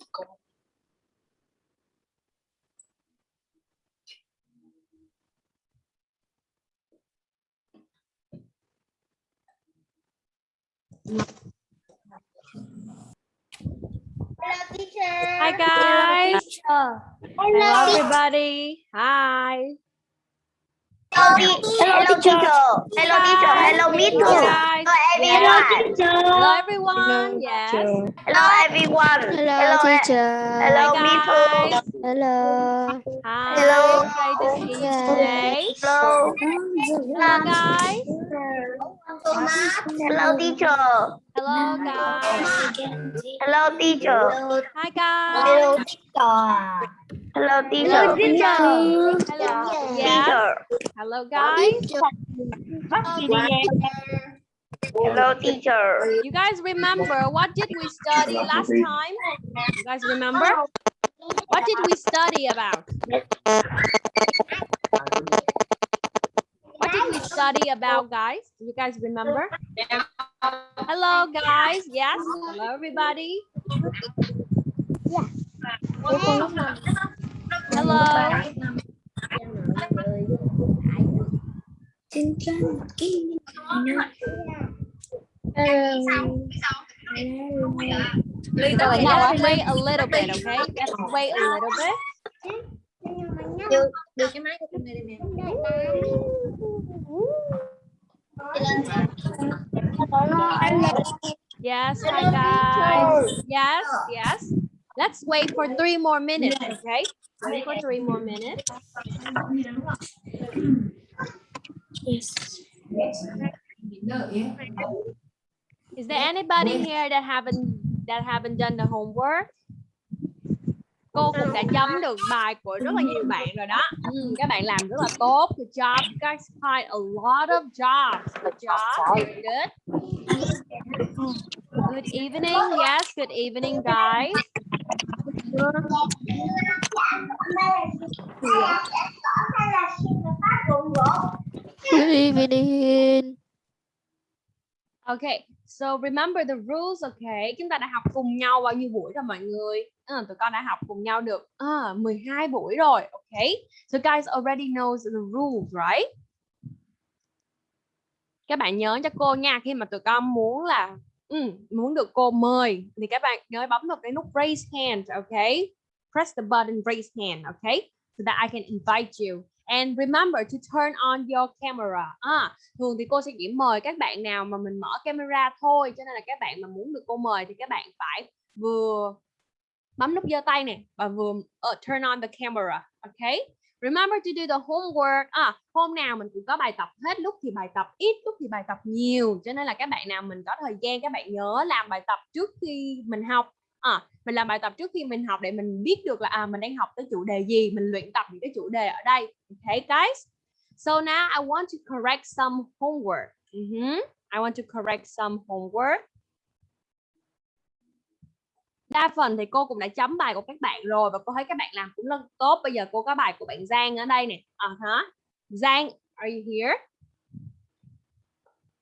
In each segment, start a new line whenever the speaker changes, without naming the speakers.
Hello, teacher.
Hi guys.
teacher.
Hello everybody. Hi.
Hello, hello, teacher. Hello, teacher. Hello, me too. Hello, everyone.
Hello everyone. Yes.
Hello, everyone.
Hello, teacher.
Hello, me too.
guys.
Hello.
Hi.
Hello.
Great to see you
Yes.
today.
Hello.
Hello guys.
Hello, teacher.
Hello guys.
Hello, teacher.
Hi guys.
Hello, teacher.
Hello. Yes.
Teacher.
Hello guys.
Hello, teacher.
You guys remember what did we study last time? You guys remember? What did we study about? What did we study about, guys? Do you guys remember? Hello, guys. Yes. Hello, everybody. Hello. Let's wait a little bit, okay? Let's wait a little bit. Yes, hi guys. Yes, yes. Let's wait for three more minutes, okay? Wait for three more minutes. Is there anybody here that haven't that haven't done the homework? Cô cũng đã chấm được bài của rất là nhiều bạn rồi đó. Ừ, các bạn làm rất là tốt. Good job. You guys find a lot of jobs. Good job. Very good. Good evening. Yes, good evening, guys.
Good evening.
Okay, so remember the rules, okay? Chúng ta đã học cùng nhau bao nhiêu buổi rồi mọi người? À, tụi con đã học cùng nhau được à, 12 buổi rồi, okay? So guys already knows the rules, right? Các bạn nhớ cho cô nha, khi mà tụi con muốn là ừ, muốn được cô mời thì các bạn nhớ bấm vào cái nút raise hand, okay? Press the button raise hand, okay? So that I can invite you. And remember to turn on your camera. À, thường thì cô sẽ chỉ mời các bạn nào mà mình mở camera thôi cho nên là các bạn mà muốn được cô mời thì các bạn phải vừa bấm nút giơ tay nè và vừa uh, turn on the camera ok remember to do the homework. À, hôm nào mình cũng có bài tập hết lúc thì bài tập ít lúc thì bài tập nhiều. Cho nên là các bạn nào mình có thời gian các bạn nhớ làm bài tập trước khi mình học. À, mình làm bài tập trước khi mình học để mình biết được là à mình đang học tới chủ đề gì mình luyện tập những cái chủ đề ở đây. Okay guys? So now I want to correct some homework. Ừ uh -huh. I want to correct some homework đa phần thì cô cũng đã chấm bài của các bạn rồi và cô thấy các bạn làm cũng rất tốt. Bây giờ cô có bài của bạn Giang ở đây nè. À hả Giang, are you here?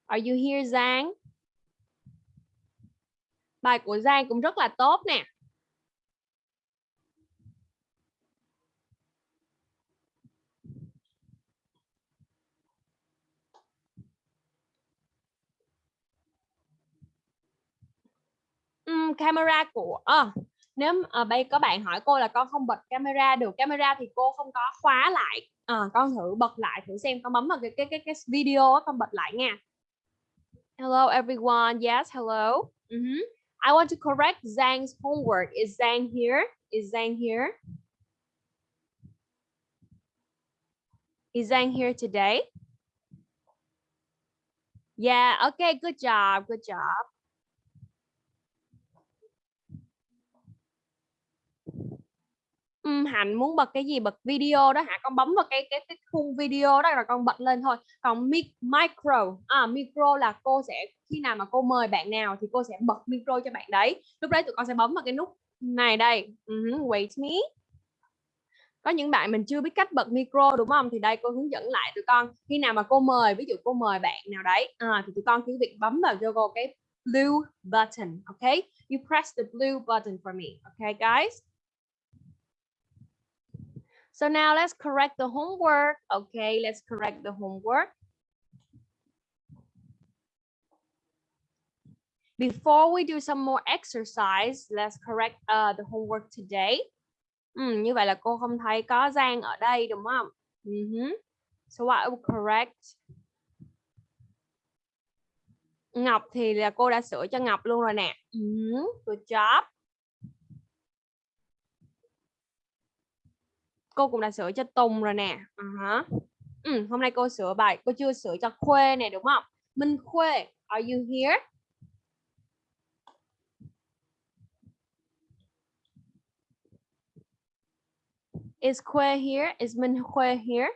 Are you here, Giang? Bài của Giang cũng rất là tốt nè. Um, camera của à, nếu à, bây có bạn hỏi cô là con không bật camera được camera thì cô không có khóa lại. À, con thử bật lại thử xem con bấm vào cái cái cái, cái video á, con bật lại nha. Hello everyone. Yes hello. Uh -huh. I want to correct Zhang's homework. Is Zhang here? Is Zhang here? Is Zhang here today? Yeah okay good job good job um, Hạnh muốn bật cái gì? Bật video đó hả? Con bấm vào cái cái cái khung video đó rồi con bật lên thôi. Còn mic, micro à micro là cô sẽ khi nào mà cô mời bạn nào thì cô sẽ bật micro cho bạn đấy. Lúc đấy tụi con sẽ bấm vào cái nút này đây. Uh -huh, wait me. Có những bạn mình chưa biết cách bật micro đúng không? Thì đây cô hướng dẫn lại tụi con. Khi nào mà cô mời ví dụ cô mời bạn nào đấy à, thì tụi con cứ việc bấm vào cho cô cái blue button. Okay, you press the blue button for me. Okay, guys. So now let's correct the homework. Okay, let's correct the homework. Before we do some more exercise, let's correct uh, the homework today. Ừ, như vậy là cô không thấy có Giang ở đây đúng không? Uh -huh. So I will correct. Ngọc thì là cô đã sửa cho Ngọc luôn rồi nè. Uh -huh. Good job. Cô cũng đã sửa cho Tùng rồi nè. À uh -huh. ừ, hôm nay cô sửa bài, cô chưa sửa cho Khuê nè đúng không? Minh Khuê, are you here? Is khuê here? Is Minh khuê here?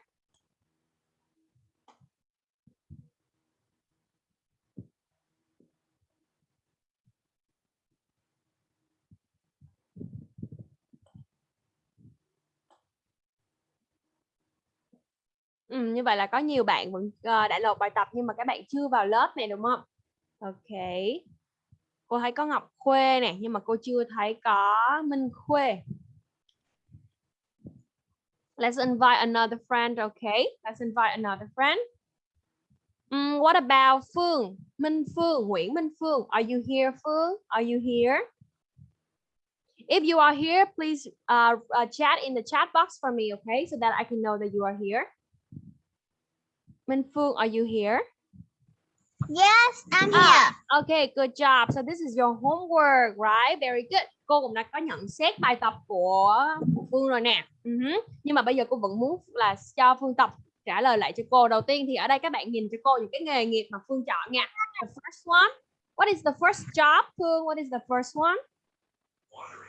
Ừ, như vậy là có nhiều bạn vẫn ờ, đã nộp bài tập nhưng mà các bạn chưa vào lớp này đúng không? Ok. Cô thấy có Ngọc Khuê nè nhưng mà cô chưa thấy có Minh Khuê. Let's invite another friend, okay? Let's invite another friend. Um, what about Phương? Minh Phương, Nguyễn Minh Phương. Are you here, Phương? Are you here? If you are here, please uh, uh, chat in the chat box for me, okay? So that I can know that you are here. Minh Phương, are you here?
Yes, I'm
Ah,
here.
Okay, good job. So this is your homework, right? Very good. Cô cũng đã có nhận xét bài tập của, của Phương rồi nè. Uh -huh. Nhưng mà bây giờ cô vẫn muốn là cho Phương tập trả lời lại cho cô. Đầu tiên thì ở đây các bạn nhìn cho cô những cái nghề nghiệp mà Phương chọn nha. The first one. What is the first job, Phương? What is the first one?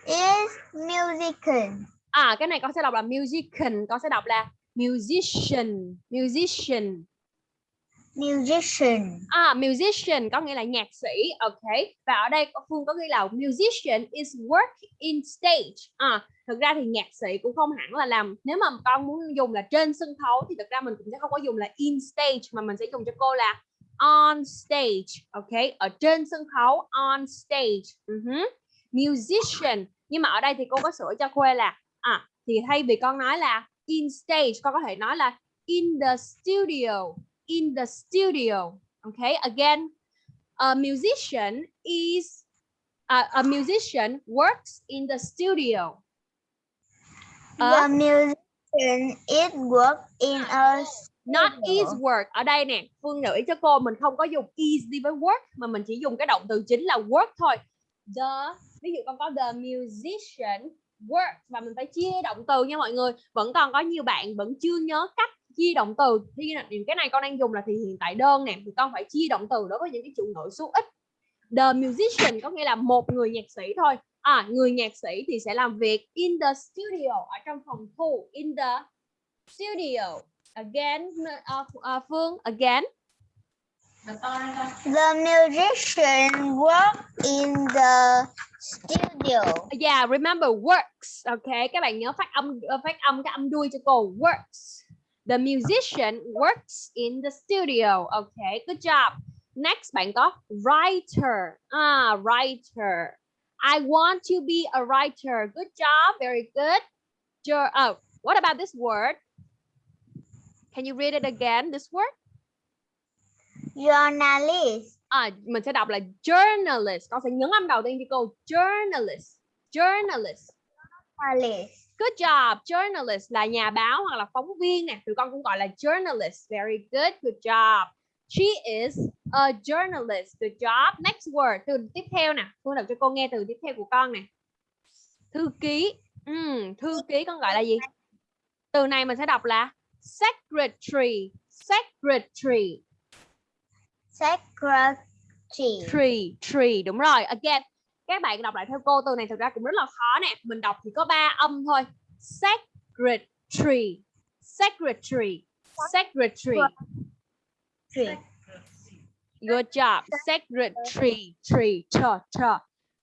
Is musician.
À, cái này con sẽ đọc là musician, con sẽ đọc là musician, musician.
Musician.
À, musician có nghĩa là nhạc sĩ, ok. Và ở đây Phương có ghi là musician is work in stage. À, thực ra thì nhạc sĩ cũng không hẳn là làm. Nếu mà con muốn dùng là trên sân khấu thì thực ra mình cũng sẽ không có dùng là in stage mà mình sẽ dùng cho cô là on stage, ok. Ở trên sân khấu on stage. Ừ uh -huh. Musician. Nhưng mà ở đây thì cô có sửa cho Khuê là à thì thay vì con nói là in stage, con có thể nói là in the studio in the studio. Okay, again, a musician is uh, a musician works in the studio.
The
Uh,
musician is work in a
not is work. Ở đây nè, Phương ý cho cô mình không có dùng is đi với work mà mình chỉ dùng cái động từ chính là work thôi. The ví dụ con có the musician works và mình phải chia động từ nha mọi người. Vẫn còn có nhiều bạn vẫn chưa nhớ cách chia động từ. Thì cái này con đang dùng là thì hiện tại đơn nè thì con phải chia động từ đối với những cái chủ ngữ số ít. The musician có nghĩa là một người nhạc sĩ thôi. À người nhạc sĩ thì sẽ làm việc in the studio ở trong phòng thu in the studio. Again uh, uh, Phương again.
The musician work in the studio.
yeah remember works okay? Các bạn nhớ phát âm phát âm cái âm đuôi cho cô works The musician works in the studio. Okay, good job. Next, bạn có writer. Ah, writer. I want to be a writer. Good job. Very good. Your, oh, what about this word? Can you read it again? This word?
Journalist.
À, mình sẽ đọc là journalist. Con sẽ nhấn âm đầu tiên cho cô. Journalist. Journalist.
Journalist.
Good job. Journalist là nhà báo hoặc là phóng viên nè. Tụi con cũng gọi là journalist. Very good. Good job. She is a journalist. Good job. Next word. Từ tiếp theo nè. Phương đọc cho cô nghe từ tiếp theo của con nè. Thư ký. Ừm, thư ký con gọi là gì? Từ này mình sẽ đọc là secretary. Secretary.
Secretary.
Tree. Tree. Đúng rồi. Again. Các bạn đọc lại theo cô từ này thực ra cũng rất là khó nè. Mình đọc chỉ có ba âm thôi. Secretary. Secretary. Secretary. Good job. Secretary. Tree. Chờ. Chờ.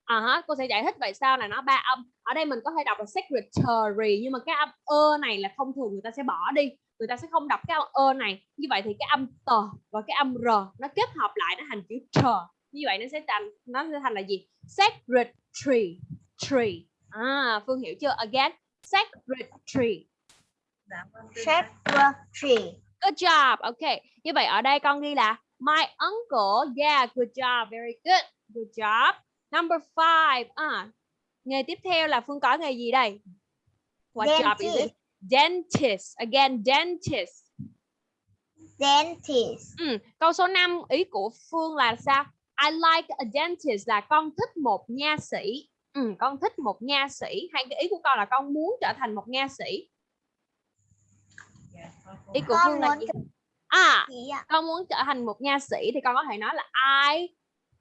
À hả, cô sẽ giải thích tại sao là nó ba âm. Ở đây mình có thể đọc là secretary nhưng mà cái âm ơ này là thông thường người ta sẽ bỏ đi. Người ta sẽ không đọc cái âm ơ này. Như vậy thì cái âm tờ và cái âm r nó kết hợp lại nó thành chữ chờ như vậy nó sẽ thành nó sẽ thành là gì? Sacred tree. Tree à phương hiểu chưa? Again sacred tree.
Secretary.
good job. Okay như vậy ở đây con ghi là my uncle. Yeah good job. Very good. Good job. Number five. À nghề tiếp theo là phương có nghề gì đây? What job is it? Dentist. Again dentist.
Dentist.
Ừ, câu số 5 ý của Phương là sao? I like a dentist là con thích một nha sĩ. Ừ, con thích một nha sĩ hay cái ý của con là con muốn trở thành một nha sĩ. Ý của
Con
Phương là gì? À, con muốn trở thành một nha sĩ thì con có thể nói là I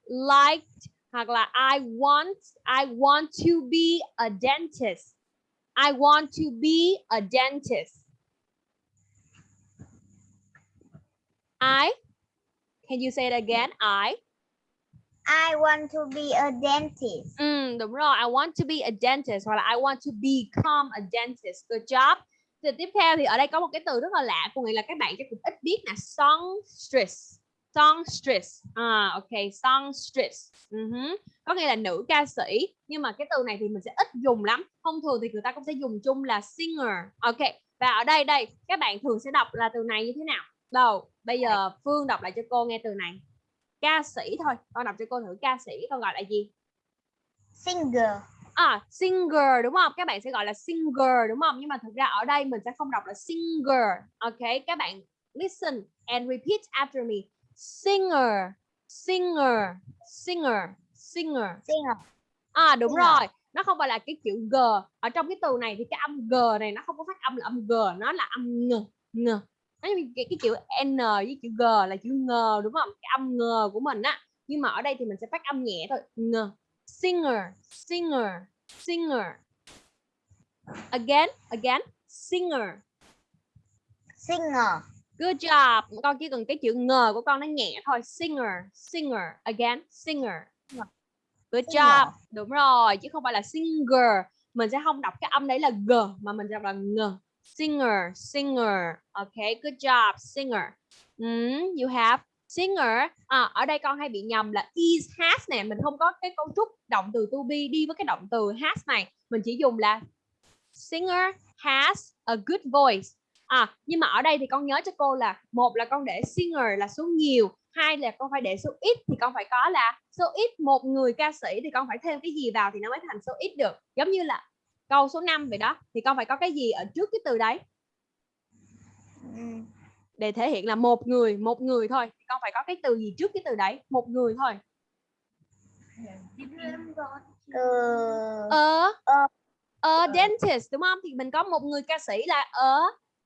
like hoặc là I want I want to be a dentist. I want to be a dentist. I Can you say it again? I
I want to be a dentist.
Ừ, đúng rồi. I want to be a dentist hoặc là I want to become a dentist. Good job. Thì tiếp theo thì ở đây có một cái từ rất là lạ, có nghĩa là các bạn chắc cũng ít biết là songstress. Songstress. À, ok, songstress. Uh-huh. Có nghĩa là nữ ca sĩ, nhưng mà cái từ này thì mình sẽ ít dùng lắm. Thông thường thì người ta cũng sẽ dùng chung là singer. Ok. Và ở đây đây, các bạn thường sẽ đọc là từ này như thế nào? Đâu, bây giờ Phương đọc lại cho cô nghe từ này. Ca sĩ thôi, con đọc cho cô thử ca sĩ con gọi là gì?
Singer.
À, singer đúng không? Các bạn sẽ gọi là singer đúng không? Nhưng mà thực ra ở đây mình sẽ không đọc là singer. Ok, các bạn listen and repeat after me. Singer, singer, singer, singer.
Singer.
À đúng
Singer.
rồi, nó không phải là cái chữ g. Ở trong cái từ này thì cái âm g này nó không có phát âm là âm g, nó là âm ng, ng. Nó như cái, cái chữ n với chữ g là chữ ngờ đúng không? Cái âm ngờ của mình á. Nhưng mà ở đây thì mình sẽ phát âm nhẹ thôi. Ng. Singer, singer, singer. Again, again, singer.
Singer.
Good job. Con chỉ cần cái chữ ngờ của con nó nhẹ thôi. Singer, singer. Again, singer. Good job. Đúng rồi, chứ không phải là singer. Mình sẽ không đọc cái âm đấy là g mà mình sẽ đọc là ng. Singer, singer. Okay, good job, singer. Mm, you have singer. À, ở đây con hay bị nhầm là is has nè, mình không có cái cấu trúc động từ to be đi với cái động từ has này. Mình chỉ dùng là singer has a good voice. À, nhưng mà ở đây thì con nhớ cho cô là một là con để singer là số nhiều, hai là con phải để số ít thì con phải có là số ít một người ca sĩ thì con phải thêm cái gì vào thì nó mới thành số ít được. Giống như là câu số 5 vậy đó thì con phải có cái gì ở trước cái từ đấy để thể hiện là một người, một người thôi. Thì con phải có cái từ gì trước cái từ đấy, một người thôi.
Ờ,
Ờ
Ờ.
ờ dentist đúng không? Thì mình có một người ca sĩ là a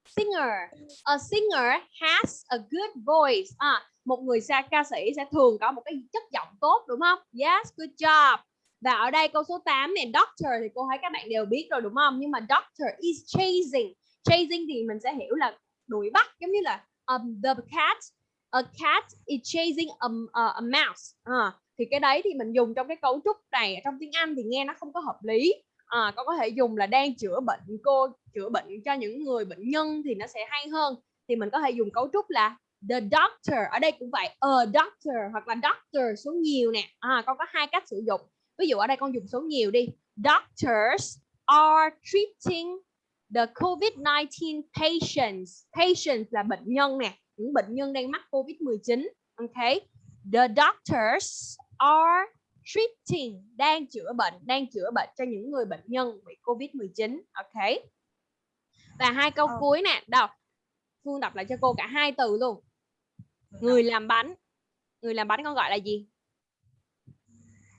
singer. A singer has a good voice. À, một người sa ca sĩ sẽ thường có một cái chất giọng tốt đúng không? Yes, good job. Và ở đây câu số 8 này doctor thì cô thấy các bạn đều biết rồi đúng không? Nhưng mà doctor is chasing. Chasing thì mình sẽ hiểu là đuổi bắt giống như là um, the cat a cat is chasing a, a, a mouse. À, thì cái đấy thì mình dùng trong cái cấu trúc này trong tiếng Anh thì nghe nó không có hợp lý. À, con có thể dùng là đang chữa bệnh cô chữa bệnh cho những người bệnh nhân thì nó sẽ hay hơn. Thì mình có thể dùng cấu trúc là the doctor ở đây cũng vậy a doctor hoặc là doctor số nhiều nè à, con có hai cách sử dụng ví dụ ở đây con dùng số nhiều đi. Doctors are treating the COVID-19 patients. Patients là bệnh nhân nè những bệnh nhân đang mắc COVID-19 ok? The doctors are treating đang chữa bệnh đang chữa bệnh cho những người bệnh nhân bị COVID-19 ok? Và hai câu
Ờ.
cuối nè đâu Phương đọc lại cho cô cả hai từ luôn. Người làm bánh. Người làm bánh con gọi là gì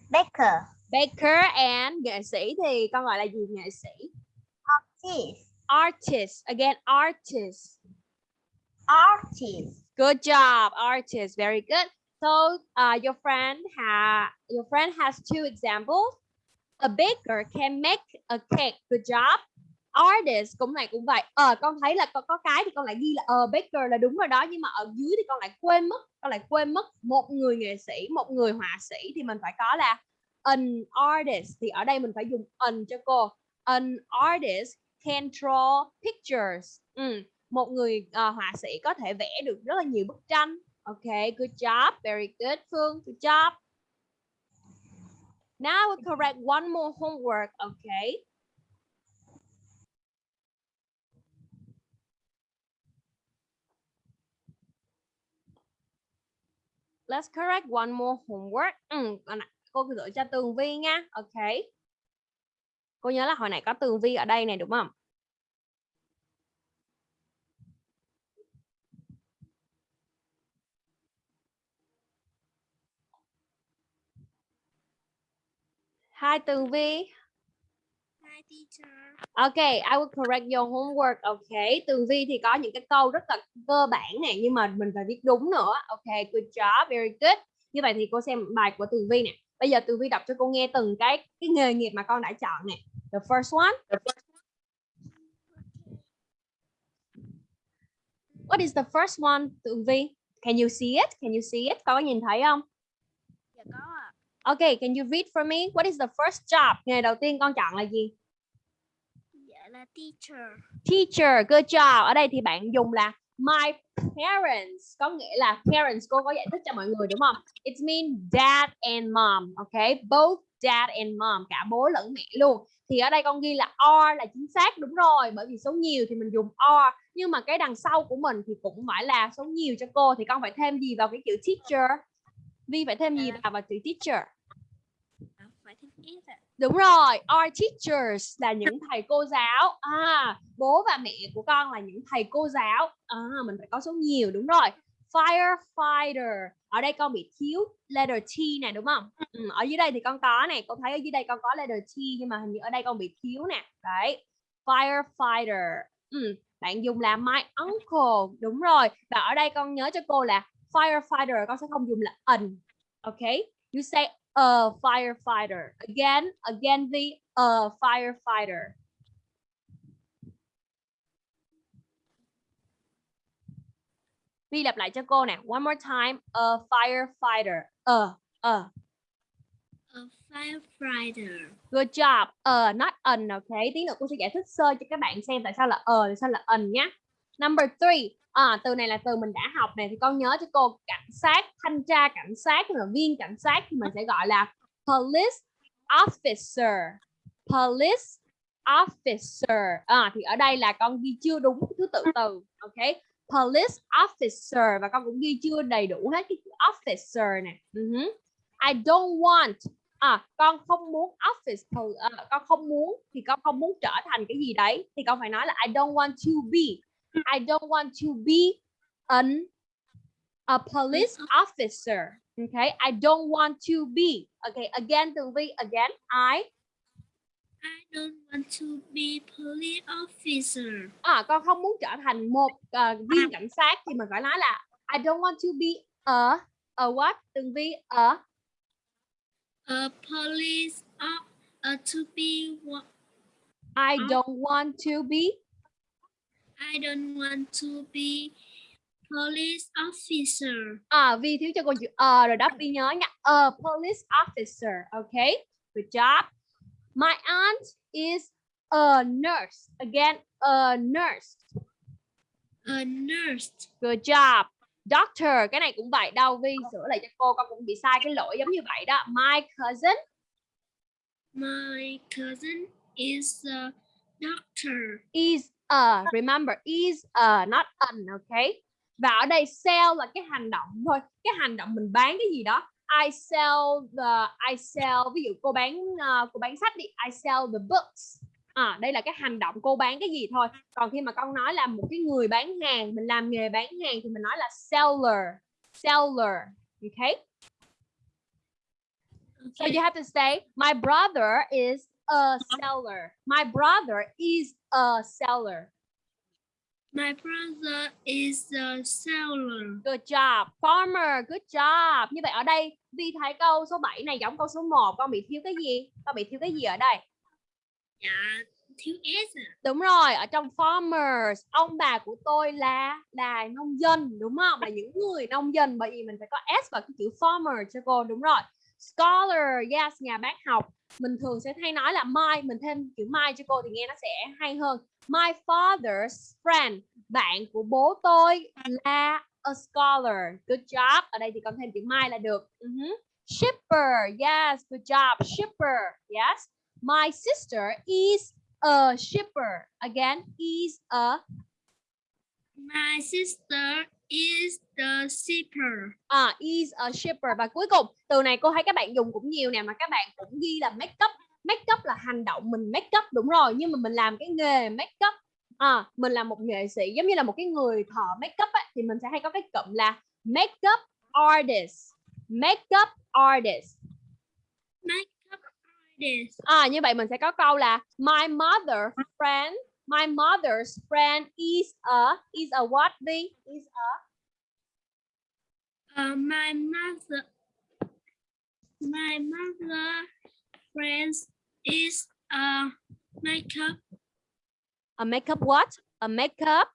Baker.
baker and nghệ sĩ thì con gọi là gì? Nghệ sĩ?
Artist.
artist. Again artist.
Artist.
good job artist. Very good. So uh, your friend ha your friend has two examples. A baker can make a cake. Good job artist cũng này cũng vậy. Ờ con thấy là con có cái thì con lại ghi là ờ baker là đúng rồi đó nhưng mà ở dưới thì con lại quên mất con lại quên mất một người nghệ sĩ một người họa sĩ thì mình phải có là an artist. Thì ở đây mình phải dùng an cho cô. An artist can draw pictures. Ừ. một người uh, họa sĩ có thể vẽ được rất là nhiều bức tranh. Ok good job very good phương good job. Now we correct one more homework, okay? Let's correct one more homework. Ừ, cô gửi cho Tường Vi nha. Ok. Cô nhớ là hồi nãy có Tường Vi ở đây này đúng không? Hi Tường Vi.
Hi teacher.
Okay, I will correct your homework. Okay, Tường Vi thì có những cái câu rất là cơ bản này nhưng mà mình phải viết đúng nữa. Okay, good job, very good. Như vậy thì cô xem bài của Tường Vi nè. Bây giờ Tường Vi đọc cho cô nghe từng cái cái nghề nghiệp mà con đã chọn nè. The first one. What is the first one, Tường Vi? Can you see it? Can you see it? Con có nhìn thấy không?
Dạ có ạ.
Okay, can you read for me? What is the first job? Nghề đầu tiên con chọn là gì?
Teacher.
teacher good job. Ở đây thì bạn dùng là my parents có nghĩa là parents cô có giải thích cho mọi người đúng không? It means dad and mom okay both dad and mom cả bố lẫn mẹ luôn. Thì ở đây con ghi là are là chính xác đúng rồi bởi vì số nhiều thì mình dùng are. Nhưng mà cái đằng sau của mình thì cũng phải là số nhiều cho cô thì con phải thêm gì vào cái chữ teacher? Vi phải thêm gì vào vào chữ teacher
À, phải thêm S ạ.
Đúng rồi, our teachers là những thầy cô giáo. À, bố và mẹ của con là những thầy cô giáo. À, mình phải có số nhiều đúng rồi. Firefighter. Ở đây con bị thiếu letter T nè đúng không? Ừ, ở dưới đây thì con có này, con thấy ở dưới đây con có letter T nhưng mà hình như ở đây con bị thiếu nè. Đấy. Firefighter. Ừ, bạn dùng là my uncle. Đúng rồi. Và ở đây con nhớ cho cô là firefighter con sẽ không dùng là an. Okay? You say a firefighter. Again, again the a firefighter. Vi lặp lại cho cô nè. One more time. A firefighter. A, a.
A firefighter.
Good job. A, not an, okay? Tí nữa cô sẽ giải thích sơ cho các bạn xem tại sao là a, tại sao là an nhé. Number three. À, từ này là từ mình đã học này thì con nhớ cho cô cảnh sát, thanh tra cảnh sát là viên cảnh sát thì mình sẽ gọi là police officer. Police officer. À, thì ở đây là con ghi chưa đúng thứ tự từ. Ok. Police officer và con cũng ghi chưa đầy đủ hết cái chữ officer nè. Uh-huh. I don't want à con không muốn office uh, con không muốn thì con không muốn trở thành cái gì đấy thì con phải nói là I don't want to be I don't want to be an a police officer. Okay, I don't want to be. Okay, again, từ vi again. I
I don't want to be police officer.
à con không muốn trở thành một uh, viên cảnh sát thì mình phải nói là I don't want to be a a what? Từ vi a
A police of uh, to be what?
I don't want to be
I don't want to be police officer.
à vi thiếu cho cô chữ a rồi đó vi nhớ nha. A police officer. Okay, good job. My aunt is a nurse. Again, a nurse.
A nurse.
Good job. Doctor, cái này cũng vậy đâu Vi sửa lại cho cô con cũng bị sai cái lỗi giống như vậy đó. My cousin
My cousin is a doctor.
is a remember is a not an okay. Và ở đây sell là cái hành động thôi. Cái hành động mình bán cái gì đó. I sell the I sell ví dụ cô bán uh, cô bán sách đi. I sell the books. À, đây là cái hành động cô bán cái gì thôi. Còn khi mà con nói là một cái người bán hàng, mình làm nghề bán hàng thì mình nói là seller. Seller. Okay? So you have to say, my brother is a seller. My brother is a seller.
My brother is a seller.
Good job. Farmer, good job. Như vậy ở đây, Vi thấy câu số 7 này giống câu số 1. Con bị thiếu cái gì? Con bị thiếu cái gì ở đây?
Dạ, thiếu S à.
Đúng rồi, ở trong farmers, ông bà của tôi là là nông dân, đúng không? Là những người nông dân bởi vì mình phải có S vào cái chữ farmer cho cô, đúng rồi. Scholar, yes, nhà bác học. Mình thường sẽ hay nói là my, mình thêm chữ my cho cô thì nghe nó sẽ hay hơn. My father's friend, bạn của bố tôi là a scholar. Good job. Ở đây thì con thêm chữ my là được. Uh-huh. Shipper. Yes, good job. Shipper. Yes. My sister is a shipper. Again, is a
My sister is the shipper.
à, is a shipper. Và cuối cùng từ này cô thấy các bạn dùng cũng nhiều nè mà các bạn cũng ghi là make up. Make up là hành động mình make up đúng rồi. Nhưng mà mình làm cái nghề make up. À, mình là một nghệ sĩ giống như là một cái người thợ make up á, thì mình sẽ hay có cái cụm là make up artist. Make up artist.
Makeup artist.
à, như vậy mình sẽ có câu là my mother friend my mother's friend is a is a what đi is a?
Uh, my mother, my mother friends is a makeup,
a makeup what? A makeup?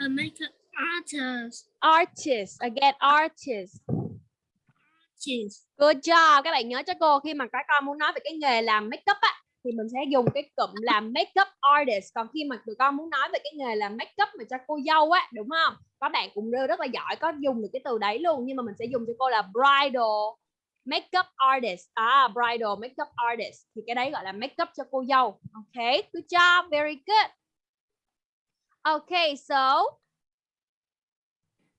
A makeup artist.
artist. Again artist.
Artist.
good job. Các bạn nhớ cho cô khi mà các con muốn nói về cái nghề làm makeup á thì mình sẽ dùng cái cụm là makeup artist. Còn khi mà tụi con muốn nói về cái nghề làm makeup mà cho cô dâu á, đúng không? Các bạn cũng rất rất là giỏi, có dùng được cái từ đấy luôn, nhưng mà mình sẽ dùng cho cô là bridal makeup artist. À bridal makeup artist. Thì cái đấy gọi là makeup cho cô dâu. Ok, good job, very good. Okay so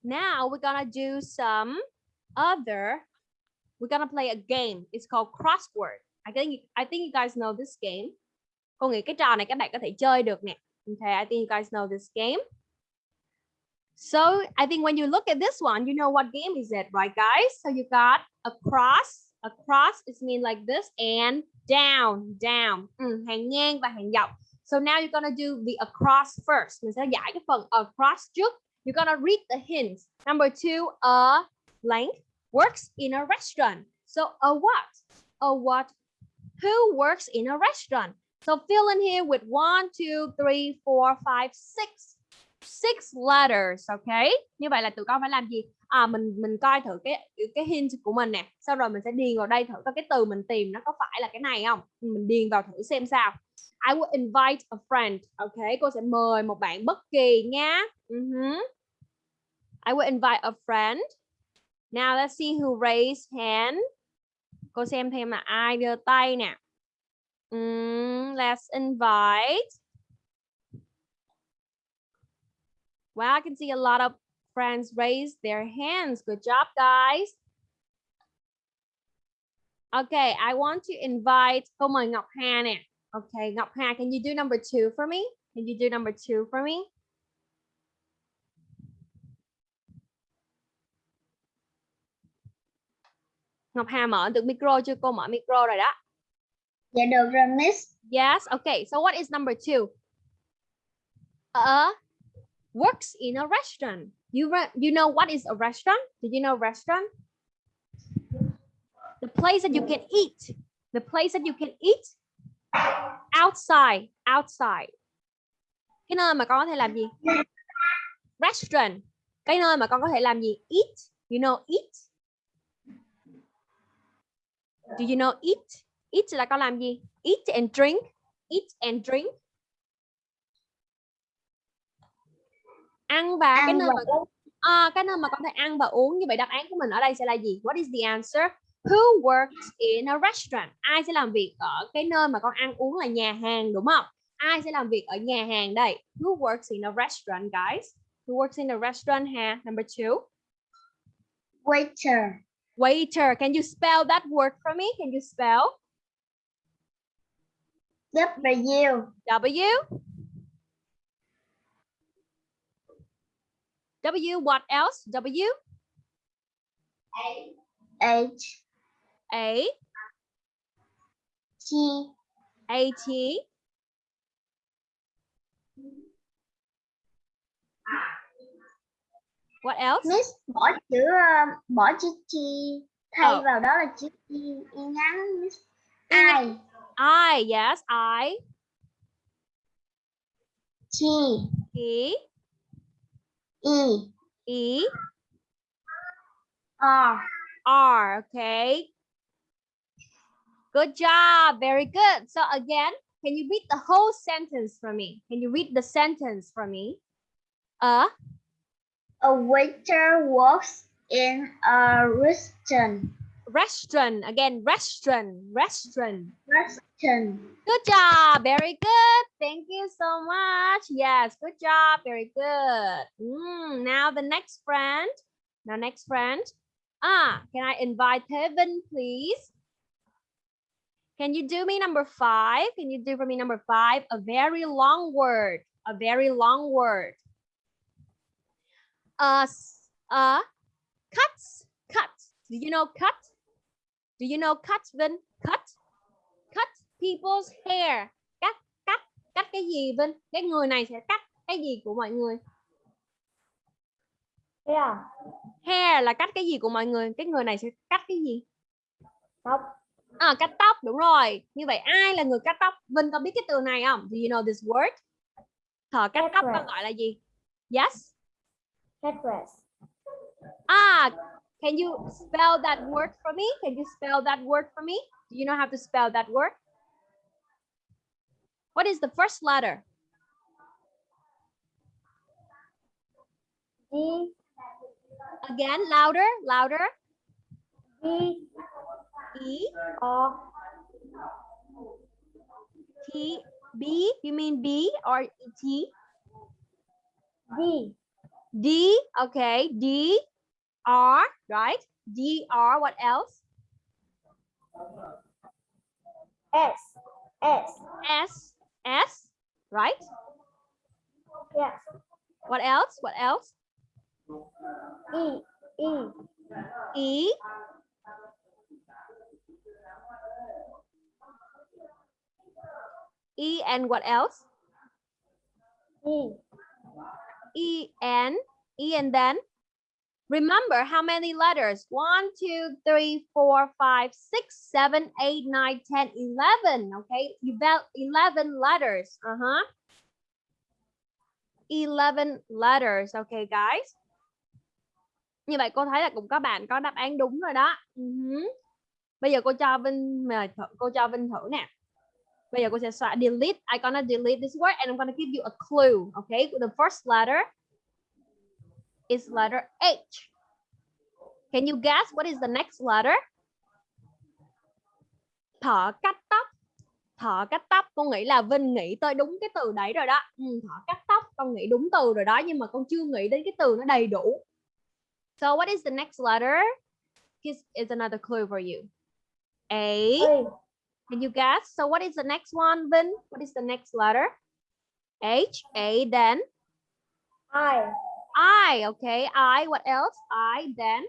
now we're gonna do some other, we're gonna play a game. It's called crossword. I think I think you guys know this game. Cô nghĩ cái trò này các bạn có thể chơi được nè. Okay, I think you guys know this game. So I think when you look at this one, you know what game is it, right, guys? So you got a cross. A cross is mean like this and down, down. Ừ, hàng ngang và hàng dọc. So now you're gonna do the across first. Mình sẽ giải cái phần across trước. You're gonna read the hints. Number two, a blank works in a restaurant. So a what? A what? Who works in a restaurant? So fill in here with one, two, three, four, five, six. Six letters, okay? Như vậy là tụi con phải làm gì? À mình mình coi thử cái cái hint của mình nè. Sau rồi mình sẽ điền vào đây thử coi cái từ mình tìm nó có phải là cái này không? Mình điền vào thử xem sao. I will invite a friend. Okay, cô sẽ mời một bạn bất kỳ nha. Uh-huh. I will invite a friend. Now let's see who raised hand. Cô xem thêm là ai đưa tay nè. Let's invite. Well, I can see a lot of friends raise their hands. Good job, guys. Okay, I want to invite. Cô mời Ngọc Hà nè. Okay, Ngọc Hà, can you do number two for me? Can you do number two for me? Ngọc Hà mở được micro chưa? Cô mở micro rồi đó.
Dạ được rồi Miss.
Yes. Okay. So what is number two? A works in a restaurant. You re- you know what is a restaurant? Did you know restaurant? The place that you can eat. The place that you can eat outside. Outside. Cái nơi mà con có thể làm gì? Restaurant. Cái nơi mà con có thể làm gì? Eat. You know eat. Do you know eat? Eat là con làm gì? Eat and drink. Eat and drink. Ăn và cái
Ăn
nơi
và
mà à, cái nơi mà con thể ăn và uống như vậy đáp án của mình ở đây sẽ là gì? What is the answer? Who works in a restaurant? Ai sẽ làm việc ở cái nơi mà con ăn uống là nhà hàng đúng không? Ai sẽ làm việc ở nhà hàng đây? Who works in a restaurant, guys? Who works in a restaurant? Ha, number two.
Waiter.
Waiter. Can you spell that word for me? Can you spell?
W.
W. W, what else? W,
H.
A,
T.
A, T. What else?
Miss bỏ chữ ờ, bỏ chữ T thay
Ờ.
vào đó là chữ Y, y ngắn Miss. I.
I, yes, I,
T.
E,
E.
E,
R.
R, okay. Good job, very good. So again, can you read the whole sentence for me? Can you read the sentence for me? A,
A waiter works in a restaurant.
restaurant. Again restaurant. Restaurant.
Restaurant.
good job. Very good. Thank you so much. Yes good job. Very good. Mm, now the next friend. Now next friend. Ah can i invite Kevin please? Can you do me number five? Can you do for me number five? A very long word. A very long word uh uh cuts cuts. Do you know cut? Do you know cut Vin? Cut? Cut people's hair. Cắt cắt cắt cái gì Vinh cái người này sẽ cắt cái gì của mọi người?
Yeah.
hair là cắt cái gì của mọi người? Cái người này sẽ cắt cái gì?
Tóc.
à cắt tóc đúng rồi. Như vậy ai là người cắt tóc? Vinh có biết cái từ này không? Do you know this word? Thợ cắt tóc. có gọi là gì? Yes
Headdress.
ah can you spell that word for me can you spell that word for me do you know how to spell that word what is the first letter
D.
again louder louder
D.
e
O.
T B you mean B or T
D.
D okay D R right D R what else
S. S.
S S right
Yes.
what else what else
E. E.
E E and what else
E.
E N E and then remember how many letters? One two three four five six seven eight nine ten eleven okay? You bet eleven letters uh-huh. 11 letters okay guys? Như vậy cô thấy là cũng có bạn có đáp án đúng rồi đó. Ừ hứ. bây giờ cô cho Vinh mà thử, cô cho Vinh thử nè bây giờ cô sẽ xóa delete I gonna delete this word and I'm gonna give you a clue okay? The first letter is letter H. Can you guess what is the next letter? Thợ cắt tóc. Thợ cắt tóc con nghĩ là Vinh nghĩ tới đúng cái từ đấy rồi đó. Ừ, thợ cắt tóc con nghĩ đúng từ rồi đó nhưng mà con chưa nghĩ đến cái từ nó đầy đủ. So what is the next letter? This is another clue for you. A.
A.
can you guess so what is the next one Vin what is the next letter H A then
I.
I okay I what else I then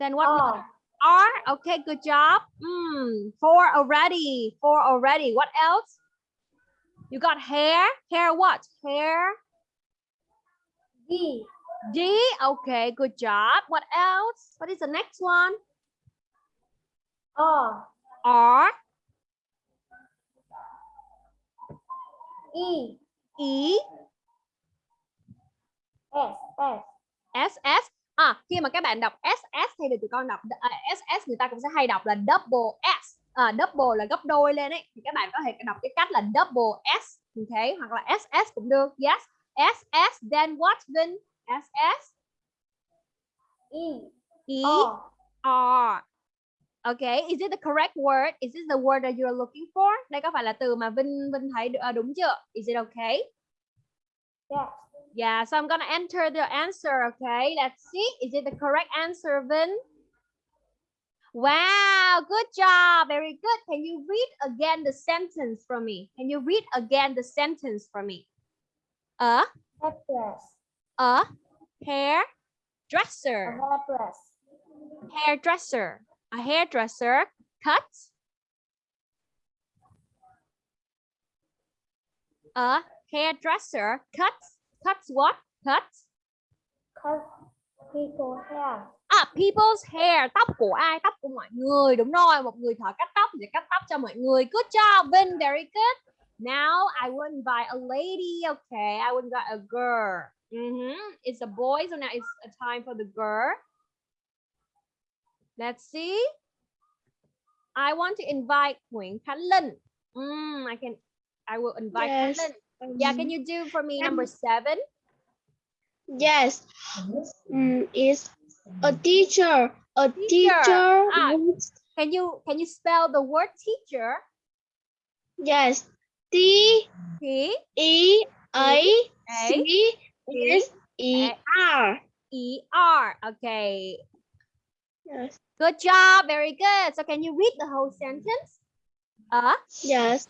then what letter? R. Okay, good job. Mm, four already. Four already. What else? You got hair. Hair what? Hair.
D.
D. Okay, good job. What else? What is the next one?
O.
R.
E.
E.
S. S.
S. S. À, khi mà các bạn đọc SS thay vì tụi con đọc à, SS người ta cũng sẽ hay đọc là double S. À, double là gấp đôi lên ấy. Thì các bạn có thể đọc cái cách là double S. Okay, hoặc là SS cũng được. Yes. SS. Then what? Then SS.
E.
E.
O.
R. Okay, is it the correct word? Is this the word that you're looking for? Đây có phải là từ mà Vinh Vinh thấy ờ, đúng chưa? Is it okay?
Yes.
Yeah, so I'm gonna enter the answer, okay? Let's see. Is it the correct answer, Vin? Wow, good job. Very good. Can you read again the sentence for me? Can you read again the sentence for me? A,
Headdress.
A hair
A
hairdresser, a hairdresser cuts a hairdresser cuts cuts what? Cuts
Cut people hair.
À, people's hair, tóc của ai? Tóc của mọi người. Đúng rồi, một người thợ cắt tóc sẽ cắt tóc cho mọi người. Good job, Vin. Very good. Now I will invite a lady. Okay, I will invite a girl. Mhm. It's a boy, so now it's a time for the girl. Let's see. I want to invite Nguyễn Khánh Linh. Mm, I can. I will invite
Yes.
Khánh Linh. Yeah, can you do for me number seven?
Yes. Mm, is a teacher. A
Teacher.
teacher.
Ah. Can you can you spell the word teacher?
Yes. T
T
E A C S E R.
E R. Okay.
Yes.
Good job. Very good. So can you read the whole sentence? Uh,
Yes.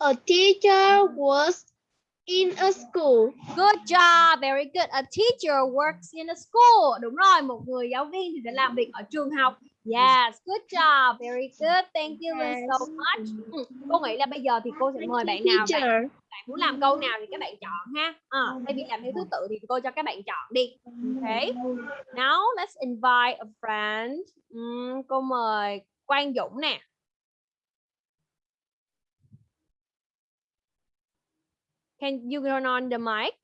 A teacher was in a school.
good job. Very good. A teacher works in a school. Đúng rồi, một người giáo viên thì sẽ làm việc ở trường học. Yes, good job. Very good. Thank you so much. Ừ, Cô nghĩ là bây giờ thì cô sẽ mời bạn nào bạn, bạn muốn làm câu nào thì các bạn chọn ha. À, thay vì làm theo thứ tự thì cô cho các bạn chọn đi. Okay. Now let's invite a friend. Ừm, cô mời Quang Dũng nè. Can you turn on the mic?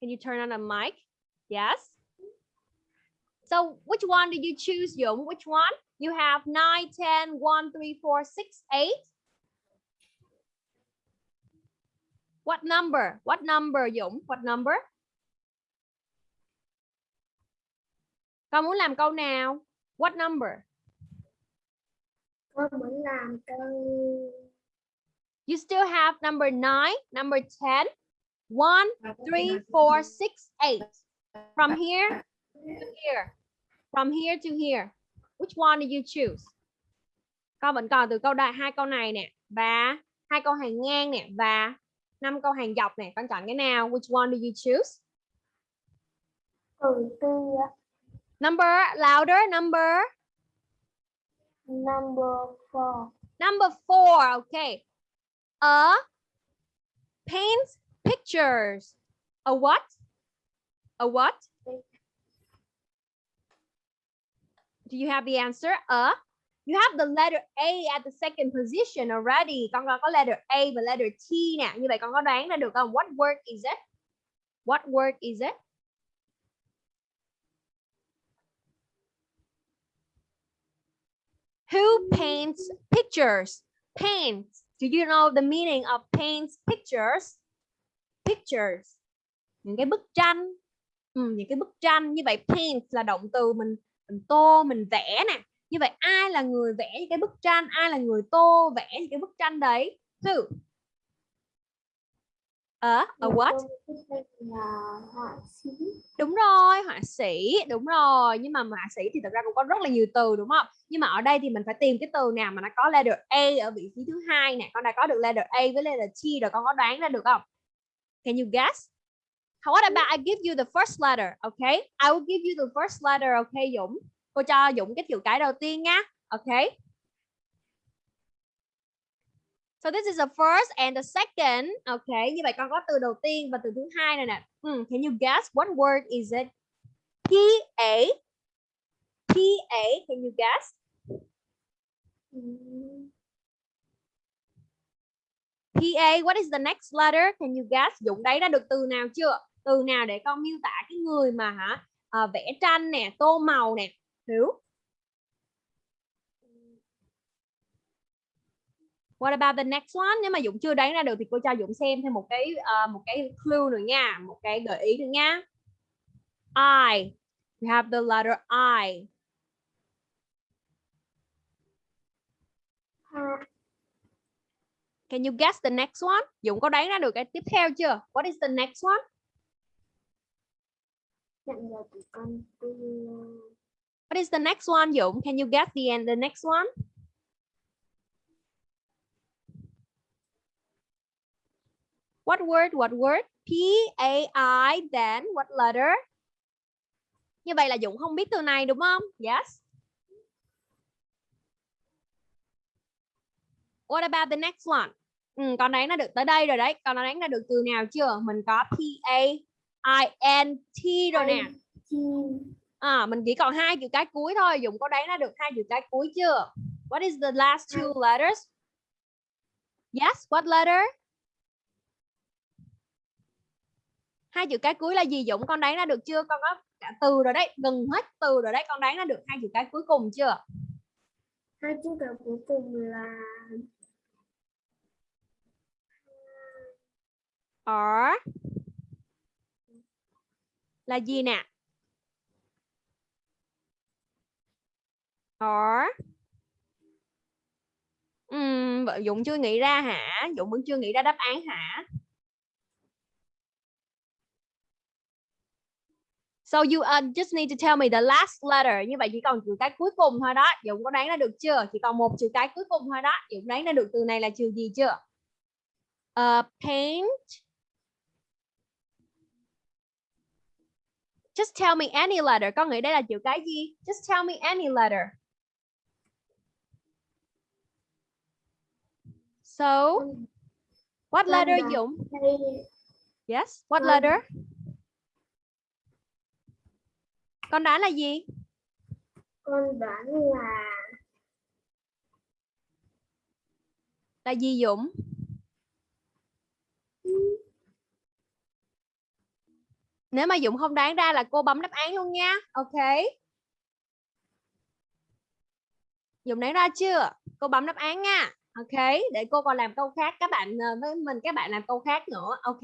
Can you turn on the mic? Yes. So which one did you choose, Dũng? Which one? You have 9, 10, 1, 3, 4, 6, 8. What number? What number, Dũng? What number? Con muốn làm câu nào? What number?
Con muốn làm câu
You still have number 9, number 10, 1, 3, 4, 6, 8. From here to here. From here to here. Which one did you choose? Con vẫn còn từ câu đại hai câu này nè và hai câu hàng ngang nè và năm câu hàng dọc nè. Con chọn cái nào? Which one did you choose?
từ tư
Number louder number
number four
number 4. Okay. A paints pictures. A what? A what? Do you have the answer? A. You have the letter A at the second position already. Con có letter A và letter T nè. Như vậy con có đoán ra được không? What word is it? What word is it? Who paints pictures? Paints. Do you know the meaning of paints pictures? Pictures. Những cái bức tranh. Ừ, những cái bức tranh như vậy paint là động từ mình mình tô mình vẽ nè. Như vậy ai là người vẽ những cái bức tranh? Ai là người tô vẽ những cái bức tranh đấy? Who a a what? đúng rồi họa sĩ đúng rồi. Nhưng mà họa sĩ thì thật ra cũng có rất là nhiều từ đúng không? Nhưng mà ở đây thì mình phải tìm cái từ nào mà nó có letter A ở vị trí thứ hai nè. Con đã có được letter A với letter T rồi con có đoán ra được không? Can you guess what about I give you the first letter okay I will give you the first letter okay Dũng cô cho Dũng cái chữ cái đầu tiên nha okay So this is the first and the second. Okay, như vậy con có từ đầu tiên và từ thứ hai này nè. Hmm, can you guess what word is it? P A P A. Can you guess? P A. What is the next letter? Can you guess? Dũng đấy ra được từ nào chưa? Từ nào để con miêu tả cái người mà hả à, vẽ tranh nè, tô màu nè. Hiểu? What about the next one? Nếu mà Dũng chưa đoán ra được thì cô cho Dũng xem thêm một cái uh, một cái clue nữa nha, một cái gợi ý nữa nha. I. We have the letter I. Can you guess the next one? Dũng có đoán ra được cái tiếp theo chưa? What is the next one?
nhận được từ con tư
What is the next one, Dũng? Can you guess the end the next one? What word? What word? P A I then what letter? Như vậy là Dũng không biết từ này đúng không? Yes. What about the next one? Ừ, con đoán nó được tới đây rồi đấy. Con đoán đã được từ nào chưa? Mình có P A I N T rồi nè. À, mình chỉ còn hai chữ cái cuối thôi. Dũng có đoán ra được hai chữ cái cuối chưa? What is the last two letters? Yes, what letter? Hai chữ cái cuối là gì Dũng? Con đoán ra được chưa? Con có cả từ rồi đấy, gần hết từ rồi đấy. Con đoán ra được hai chữ cái cuối cùng chưa?
hai chữ cái cuối cùng là
R là gì nè or uhm, Dũng chưa nghĩ ra hả Dũng vẫn chưa nghĩ ra đáp án hả So you uh, just need to tell me the last letter. Như vậy chỉ còn chữ cái cuối cùng thôi đó. Dũng có đoán ra được chưa? Chỉ còn một chữ cái cuối cùng thôi đó. Dũng đoán ra được từ này là chữ gì chưa? Uh, paint. Just tell me any letter. Con nghĩ đây là chữ cái gì? Just tell me any letter. So, what letter Dũng? Yes, what letter? Con đoán là gì?
con đoán là
Là gì Dũng? Nếu mà Dũng không đoán ra là cô bấm đáp án luôn nha. Ok. Dũng đoán ra chưa? Cô bấm đáp án nha. Ok. Để cô còn làm câu khác. Các bạn ờ, với mình các bạn làm câu khác nữa. Ok.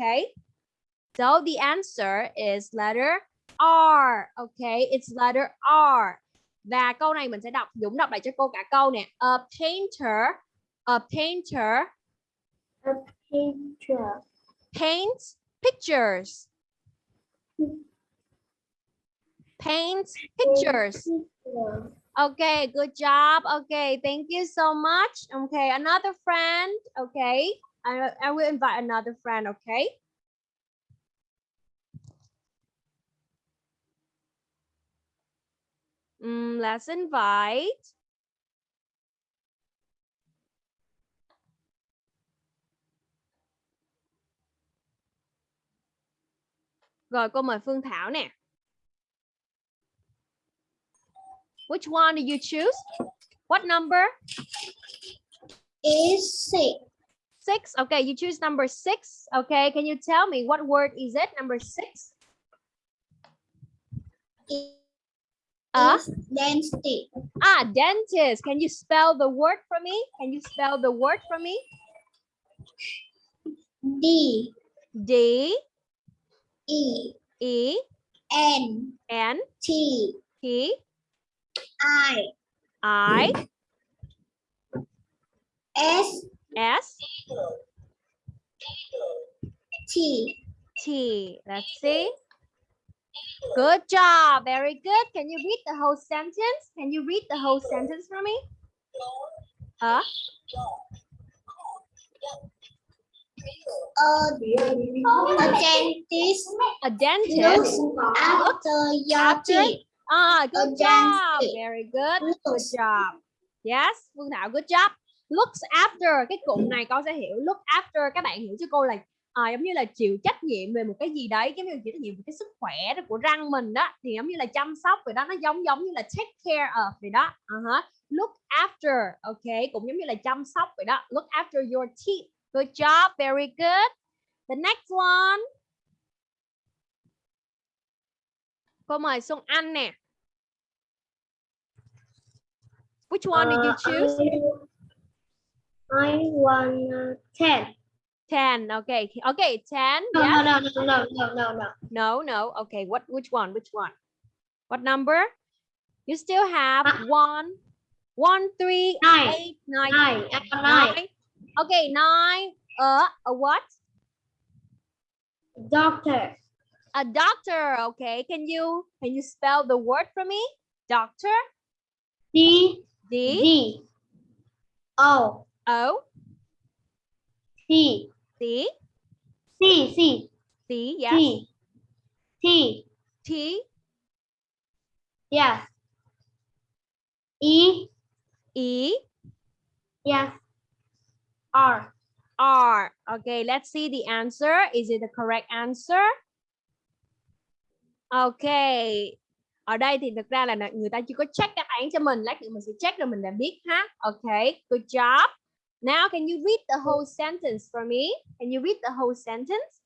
So the answer is letter R. Ok. It's letter R. Và câu này mình sẽ đọc. Dũng đọc lại cho cô cả câu nè. A painter. A painter
picture.
paints pictures. Paints pictures. Okay, good job. Okay, thank you so much. Okay, another friend. Okay, I, I will invite another friend. Okay. Mm, let's invite. Rồi cô mời Phương Thảo nè. Which one do you choose? What number?
Is six.
Six. Okay, you choose number six. Okay, can you tell me what word is it? Number six. Uh,
Is dentist.
ah, dentist. Can you spell the word for me? Can you spell the word for me?
D
D
E
E
N
N
T
T
I
I
S
S
T.
T. Let's see. Good job. Very good. Can you read the whole sentence? Can you read the whole sentence for me? Huh?
A, a dentist
A dentist.
looks after your teeth.
Ah, good
A
job. Very good. Good job. Yes, Phương Thảo, good job. Looks after cái cụm này con sẽ hiểu look after các bạn hiểu cho cô là à, giống như là chịu trách nhiệm về một cái gì đấy giống như chịu trách nhiệm về cái sức khỏe đó của răng mình đó thì giống như là chăm sóc vậy đó nó giống giống như là take care of vậy đó uh-huh. look after ok cũng giống như là chăm sóc vậy đó look after your teeth good job very good the next one cô mời Xuân Anh nè which one did you
Uh,
choose
I, I want uh, ten.
10 okay okay 10
No,
yeah
no, no, no, no, no, no.
No, no. Okay, what which one? Which one? What number? You still have
Uh,
one, one, three,
Nine.
eight, nine,
Nine. Nine.
nine. Okay, nine. Uh, a what?
Doctor.
A doctor. Okay, can you can you spell the word for me? Doctor.
D
D
D O
O
C
C
C C
C. Yes.
T T
T
yes E
E
yes R
R. Okay, let's see the answer. Is it the correct answer? Okay. Ở đây thì thực ra là người ta chưa có check đáp án cho mình. Lát nữa mình sẽ check rồi mình đã biết ha. Okay, good job. Now can you read the whole sentence for me? Can you read the whole sentence?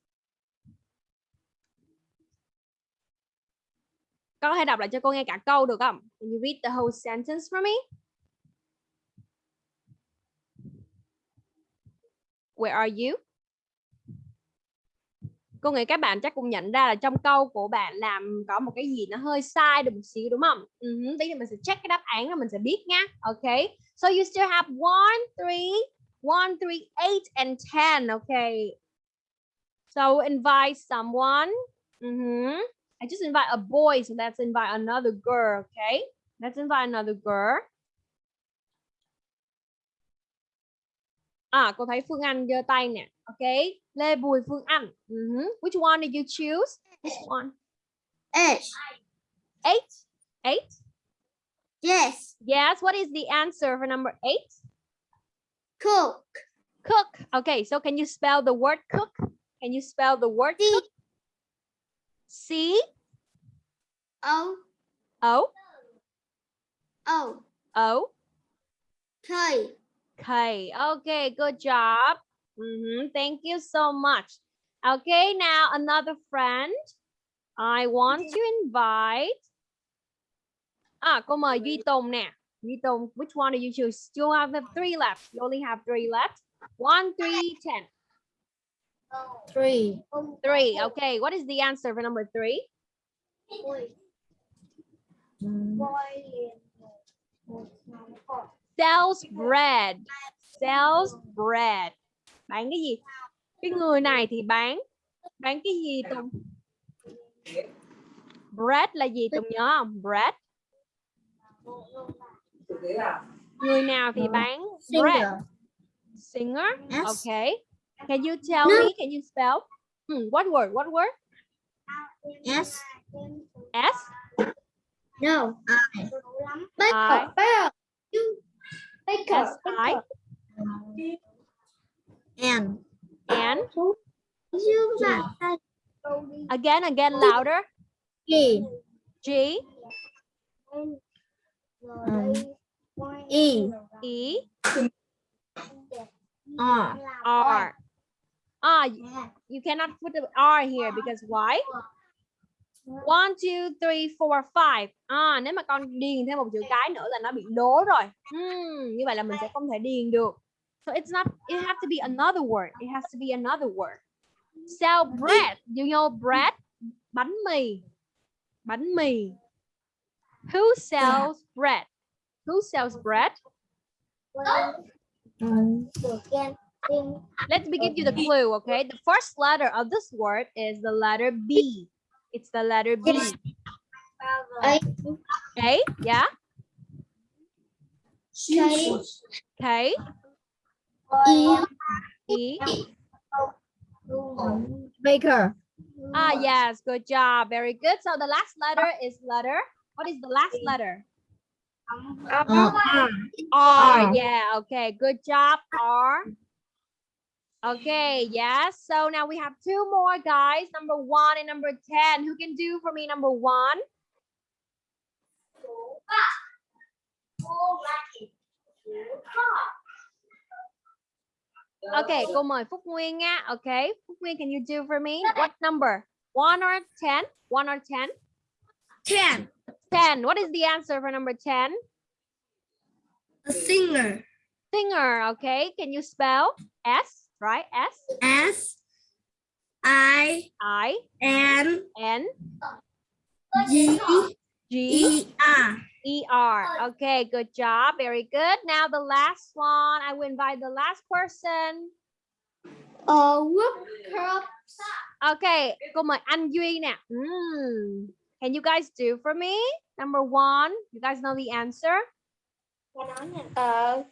Con có thể đọc lại cho cô nghe cả câu được không? Can you read the whole sentence for me? Where are you? cô nghĩ các bạn chắc cũng nhận ra là trong câu của bạn làm có một cái gì nó hơi sai được một xíu đúng không? Ừ, uh tí nữa mình sẽ check cái đáp án rồi mình sẽ biết nha. Okay. So you still have one, three, one, three, eight, and ten. Okay. So invite someone. Hmm. I just invite a boy, so let's invite another girl. Okay. Let's invite another girl. À, cô thấy Phương Anh giơ tay nè. Okay. Lê Bùi Phương Anh. Mhm. Which one did you choose? Which one?
Eight.
Eight. Eight.
Yes.
Yes. What is the answer for number eight?
Cook.
Cook. Okay. So can you spell the word cook? Can you spell the word
C
cook? C
O
O
O
O
K.
K. Okay. Good job. Mhm, Thank you so much. Okay. Now another friend. I want to invite. À, cô mời Duy Tùng nè. Duy Tùng, which one do you choose? You have three left. You only have three left. One, three, ten.
Three.
Three. Okay. What is the answer for number three? Sells bread. Sells bread. Bán cái gì? Cái người này thì bán bán cái gì Tùng? Bread là gì Tùng nhớ không? Bread. Người nào thì bán bread? Singer. Okay. Can you tell me? Can you spell? Hmm, what word? What word?
S.
S.
No. I.
I. S I
N.
N.
You
Again, again, louder.
G.
G
E.
E
R.
R. Ah, y- you cannot put the R here because why? One, two, three, four, five. À, nếu mà con điền thêm một chữ cái nữa là nó bị đố rồi. Hmm, như vậy là mình sẽ không thể điền được. So it's not, it has to be another word. It has to be another word. Sell bread. You know bread? Bánh mì. Bánh mì. Who sells bread? Who sells bread? Let me give you the clue, okay? The first letter of this word is the letter B. It's the letter B.
A.
Okay, yeah?
K.
Okay.
E.
E.
Baker.
Ah, yes, good job. Very good. So the last letter is letter. What is the last letter?
Uh, R.
R.
R.
Yeah, okay. Good job, R. Okay, yes. So now we have two more guys, number one and number 10. Who can do for me number one? Okay, cô mời Phúc Nguyên nha. Okay, Phúc Nguyên, can you do for me? What number? One or 10? One or 10?
Ten.
10. What is the answer for number 10?
A singer.
Singer, okay. Can you spell? S, right? S,
S. I.
I,
N.
N,
G.
G,
E. R.
E, R. Okay, good job. Very good. Now the last one. I will invite the last person.
A whoop cup.
Okay, cô mời anh Duy nè. Hmm. Can you guys do for me? Number one, you guys know the answer?
Ờ.
Uh,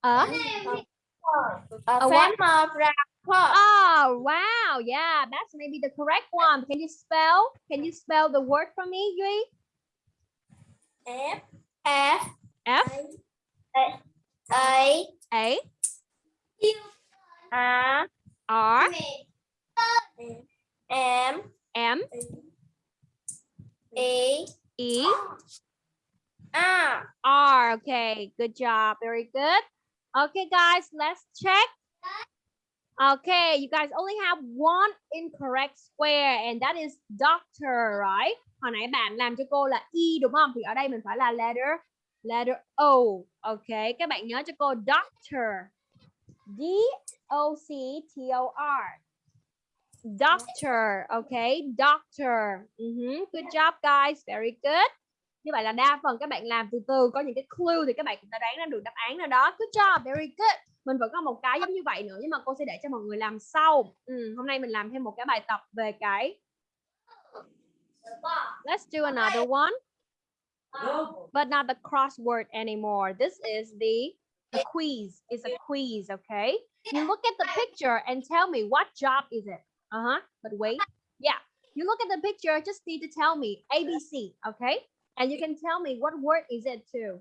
Ở
A
phép
what?
mập ra
oh, wow. Yeah, that's maybe the correct one. Can you spell? Can you spell the word for me, Duy?
F. F.
F,
A.
A,
A.
R,
M.
M.
E, R.
R. Okay, good job. Very good. Okay, guys, let's check. Okay, you guys only have one incorrect square and that is doctor, right? Hồi nãy bạn làm cho cô là E đúng không? Thì ở đây mình phải là letter letter O. Okay, các bạn nhớ cho cô doctor. D O C T O R. Doctor, okay, doctor. Mhm, Good job guys, very good. Như vậy là đa phần các bạn làm từ từ, có những cái clue thì các bạn cũng đã đoán ra được đáp án nào đó. Good job, very good. Mình vẫn có một cái giống như vậy nữa nhưng mà cô sẽ để cho mọi người làm sau. Ừ, hôm nay mình làm thêm một cái bài tập về cái Let's do another one. But not the crossword anymore. This is the, the quiz. is a quiz, okay? You look at the picture and tell me what job is it? Uh-huh. But wait. Yeah. You look at the picture, just need to tell me ABC, okay? And you can tell me what word is it too.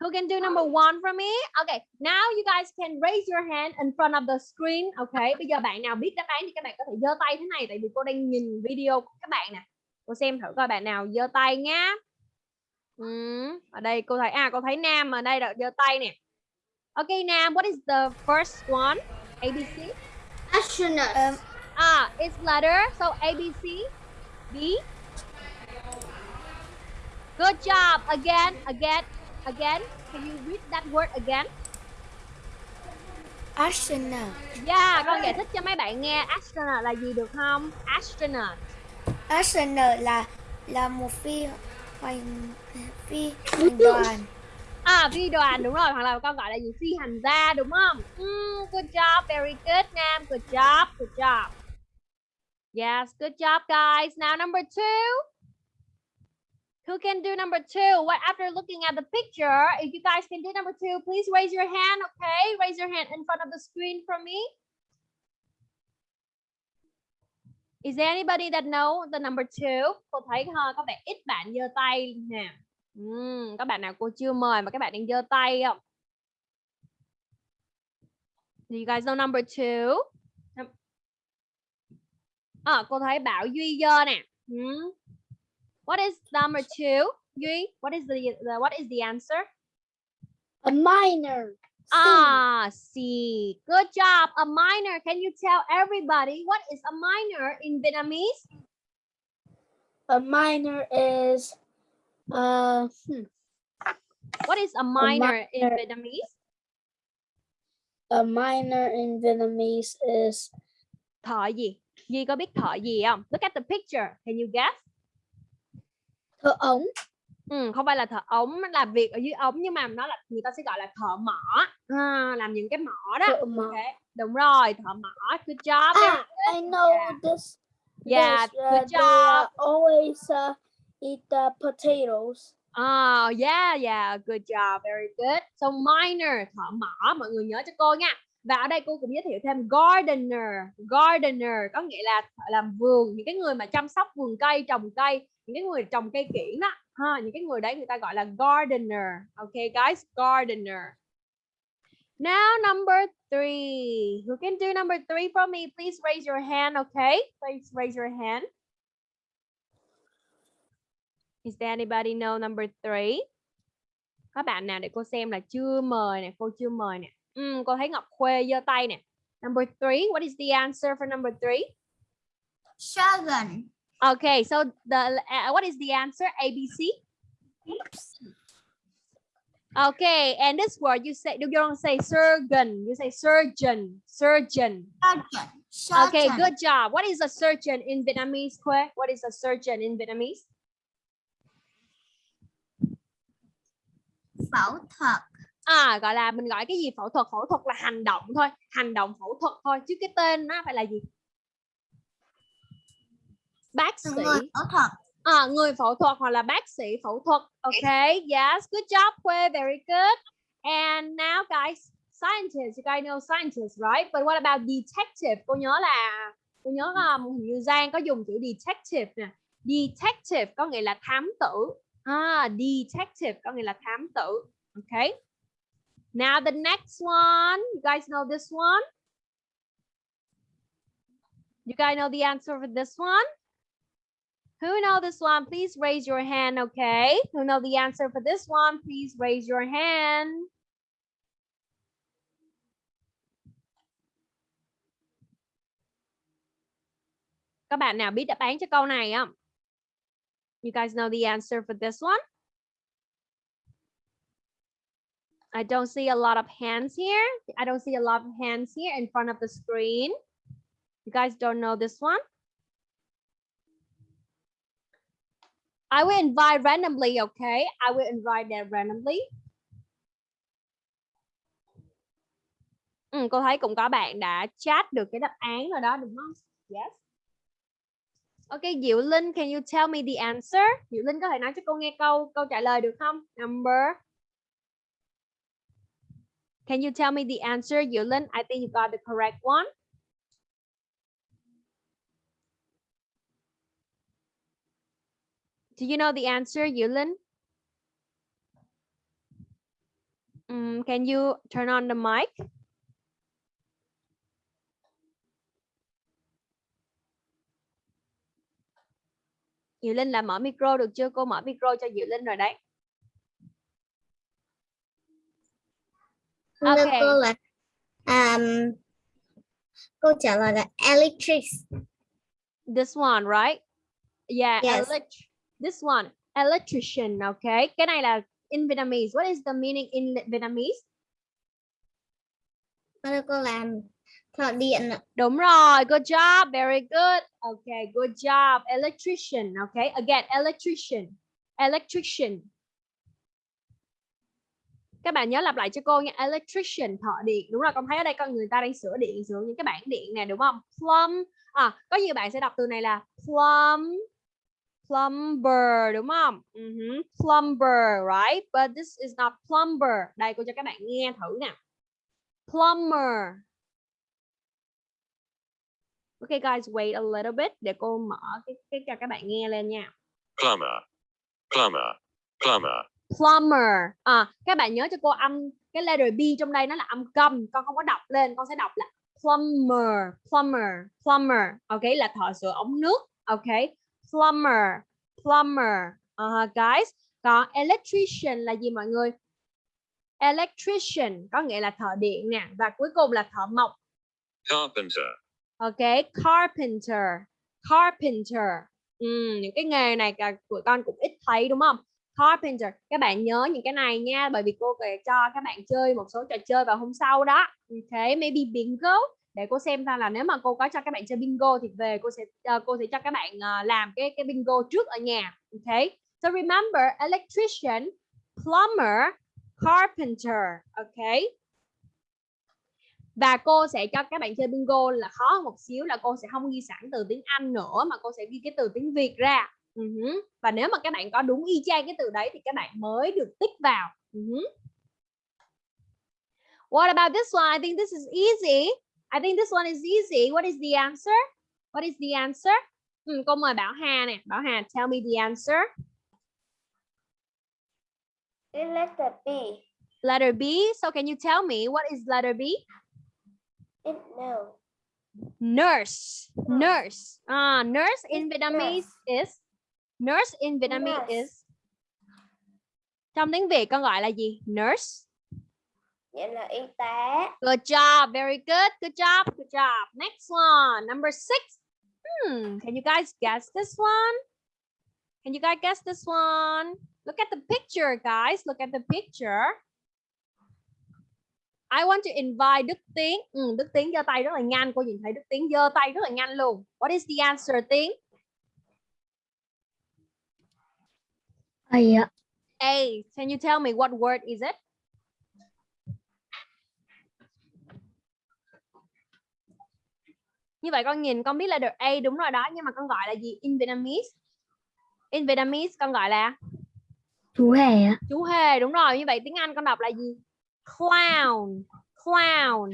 Who can do number one for me? Okay, now you guys can raise your hand in front of the screen. Okay, bây giờ bạn nào biết đáp án thì các bạn có thể giơ tay thế này tại vì cô đang nhìn video của các bạn nè. Cô xem thử coi bạn nào giơ tay nhá. Ừ, ở đây cô thấy à cô thấy Nam ở đây giơ tay nè. Okay, Nam, what is the first one? ABC?
Astronaut.
Um,
Ah, it's letter. So ABC. B. Good job. Again, again, again. Can you read that word again?
astronaut.
Yeah, con giải thích cho mấy bạn nghe astronaut là gì được không? Astronaut.
Astronaut là là một phi hành phi hành đoàn.
À, phi đoàn đúng rồi, hoặc là con gọi là gì? Phi hành gia đúng không? Mm, good job, very good, Nam. Good job, good job. Yes, good job, guys. Now number two. Who can do number two? What after looking at the picture, if you guys can do number two, please raise your hand, okay? Raise your hand in front of the screen for me. Is there anybody that know the number two? Cô thấy ha, có vẻ ít bạn giơ tay nè. Hmm, Ừm, các bạn nào cô chưa mời mà các bạn đang giơ tay không? Do you guys know number two? À, cô thấy Bảo Duy giơ nè. Hmm. What is number two? Duy, what is the, the what is the answer?
A minor.
Ah, C. Good job. A minor. Can you tell everybody what is a minor in Vietnamese?
A minor is uh hmm,
What is a minor in
minor-
Vietnamese?
a minor in Vietnamese is
Thợ gì? Duy có biết thợ gì không? Look at the picture. Can you guess?
Thợ ống.
Ừ, không phải là thợ ống nó làm việc ở dưới ống nhưng mà nó là người ta sẽ gọi là thợ mỏ à, làm những cái mỏ đó
Thợ mỏ.
okay. đúng rồi thợ mỏ good job
Ah, I know
Yeah.
this.
yeah
this, uh,
good job
uh, always uh, eat the potatoes.
oh yeah yeah good job very good so minor thợ mỏ mọi người nhớ cho cô nha và ở đây cô cũng giới thiệu thêm gardener gardener có nghĩa là làm vườn những cái người mà chăm sóc vườn cây trồng cây những cái người trồng cây kiển đó ha những cái người đấy người ta gọi là gardener. Okay guys gardener. Now number three. Who can do number three for me? Please raise your hand okay please raise your hand. Is there anybody know number three? Các bạn nào để cô xem là chưa mời nè cô chưa mời nè. Ừ, cô thấy Ngọc Khuê giơ tay nè. Number three what is the answer for number three?
Shogun.
Okay, so the uh, what is the answer? ABC. Okay, and this word you say you don't say surgeon, you say surgeon, surgeon.
Surgeon.
Okay, good job. What is a surgeon in Vietnamese? Khuê? What is a surgeon in Vietnamese?
Phẫu thuật.
À, gọi là mình gọi cái gì phẫu thuật? Phẫu thuật là hành động thôi, hành động phẫu thuật thôi, chứ cái tên nó phải là gì? Bác sĩ.
Người phẫu thuật.
À, người phẫu thuật hoặc là bác sĩ phẫu thuật. Okay, yes, good job, Khuê, very good. And now guys, scientists, you guys know scientists, right? But what about detective? Cô nhớ là cô nhớ um, hình như Giang có dùng chữ detective nè. Detective có nghĩa là thám tử. À, detective có nghĩa là thám tử. Okay. Now the next one, you guys know this one? You guys know the answer for this one? Who know this one? Please raise your hand, okay? Who know the answer for this one? Please raise your hand. Các bạn nào biết đáp án cho câu này không? You guys know the answer for this one? I don't see a lot of hands here. I don't see a lot of hands here in front of the screen. You guys don't know this one? I will invite randomly, okay? I will invite them randomly. Ừ, cô thấy cũng có bạn đã chat được cái đáp án rồi đó đúng không? Yes. Okay, Diệu Linh, can you tell me the answer? Diệu Linh có thể nói cho cô nghe câu câu trả lời được không? Number. Can you tell me the answer, Diệu Linh? I think you got the correct one. Do you know the answer, Yulin? Um, can you turn on the mic? Diệu Linh là mở micro được chưa? Cô mở micro cho Diệu Linh rồi đấy. Okay.
cô là um, câu trả lời là electric.
This one, right? Yeah,
Yes.
elect- this one, electrician, okay? Cái này là in Vietnamese. What is the meaning in Vietnamese?
Cô là thợ điện.
Đúng rồi, good job, very good. Okay, good job. Electrician, okay? Again, electrician. Electrician. Các bạn nhớ lặp lại cho cô nha, electrician, thợ điện. Đúng rồi, con thấy ở đây con người ta đang sửa điện, sửa những cái bảng điện nè, đúng không? Plum. À, có nhiều bạn sẽ đọc từ này là plum. Plumber, đúng không? Mhm, Plumber, right? But this is not plumber. Đây, cô cho các bạn nghe thử nè. Plumber. Okay guys, wait a little bit để cô mở cái cái cho các bạn nghe lên nha.
plumber, plumber, plumber,
Plumber. À, các bạn nhớ cho cô âm cái letter B trong đây nó là âm cầm, con không có đọc lên, con sẽ đọc là plumber, plumber, plumber. Ok, là thợ sửa ống nước. Ok, plumber, plumber. Uh, guys, còn electrician là gì mọi người? Electrician có nghĩa là thợ điện nè và cuối cùng là thợ mộc.
carpenter,
Ok, carpenter, carpenter. Ừm, những cái nghề này cả tụi con cũng ít thấy đúng không? Carpenter. Các bạn nhớ những cái này nha, bởi vì cô sẽ cho các bạn chơi một số trò chơi vào hôm sau đó. Ok, maybe bingo. Để cô xem ra là nếu mà cô có cho các bạn chơi bingo thì về cô sẽ uh, cô sẽ cho các bạn uh, làm cái cái bingo trước ở nhà. Ok. So remember electrician, plumber, carpenter. Ok và cô sẽ cho các bạn chơi bingo là khó hơn một xíu là cô sẽ không ghi sẵn từ tiếng Anh nữa mà cô sẽ ghi cái từ tiếng Việt ra ừ uh -huh. và nếu mà các bạn có đúng y chang cái từ đấy thì các bạn mới được tích vào ừ uh -huh. What about this one? I think this is easy. I think this one is easy. What is the answer? What is the answer? Ừ, cô mời Bảo Hà nè. Bảo Hà, tell me the answer.
It's letter B.
Letter B. So can you tell me what is letter B?
It no.
nurse nurse ah nurse in vietnamese is nurse in vietnamese
Nurse.
is trong tiếng việt con gọi là gì nurse
Vậy là y tá.
good job very good good job good job next one number six hmm can you guys guess this one can you guys guess this one look at the picture guys look at the picture I want to invite Đức Tiến. Ừ, Đức Tiến giơ tay rất là nhanh. Cô nhìn thấy Đức Tiến giơ tay rất là nhanh luôn. What is the answer, Tiến?
Ạ.
A. Can you tell me what word is it? Như vậy con nhìn con biết là được A đúng rồi đó nhưng mà con gọi là gì? In Vietnamese. In Vietnamese con gọi là
Chú hề
chú hề đúng rồi. Như vậy tiếng Anh con đọc là gì? Clown. Clown.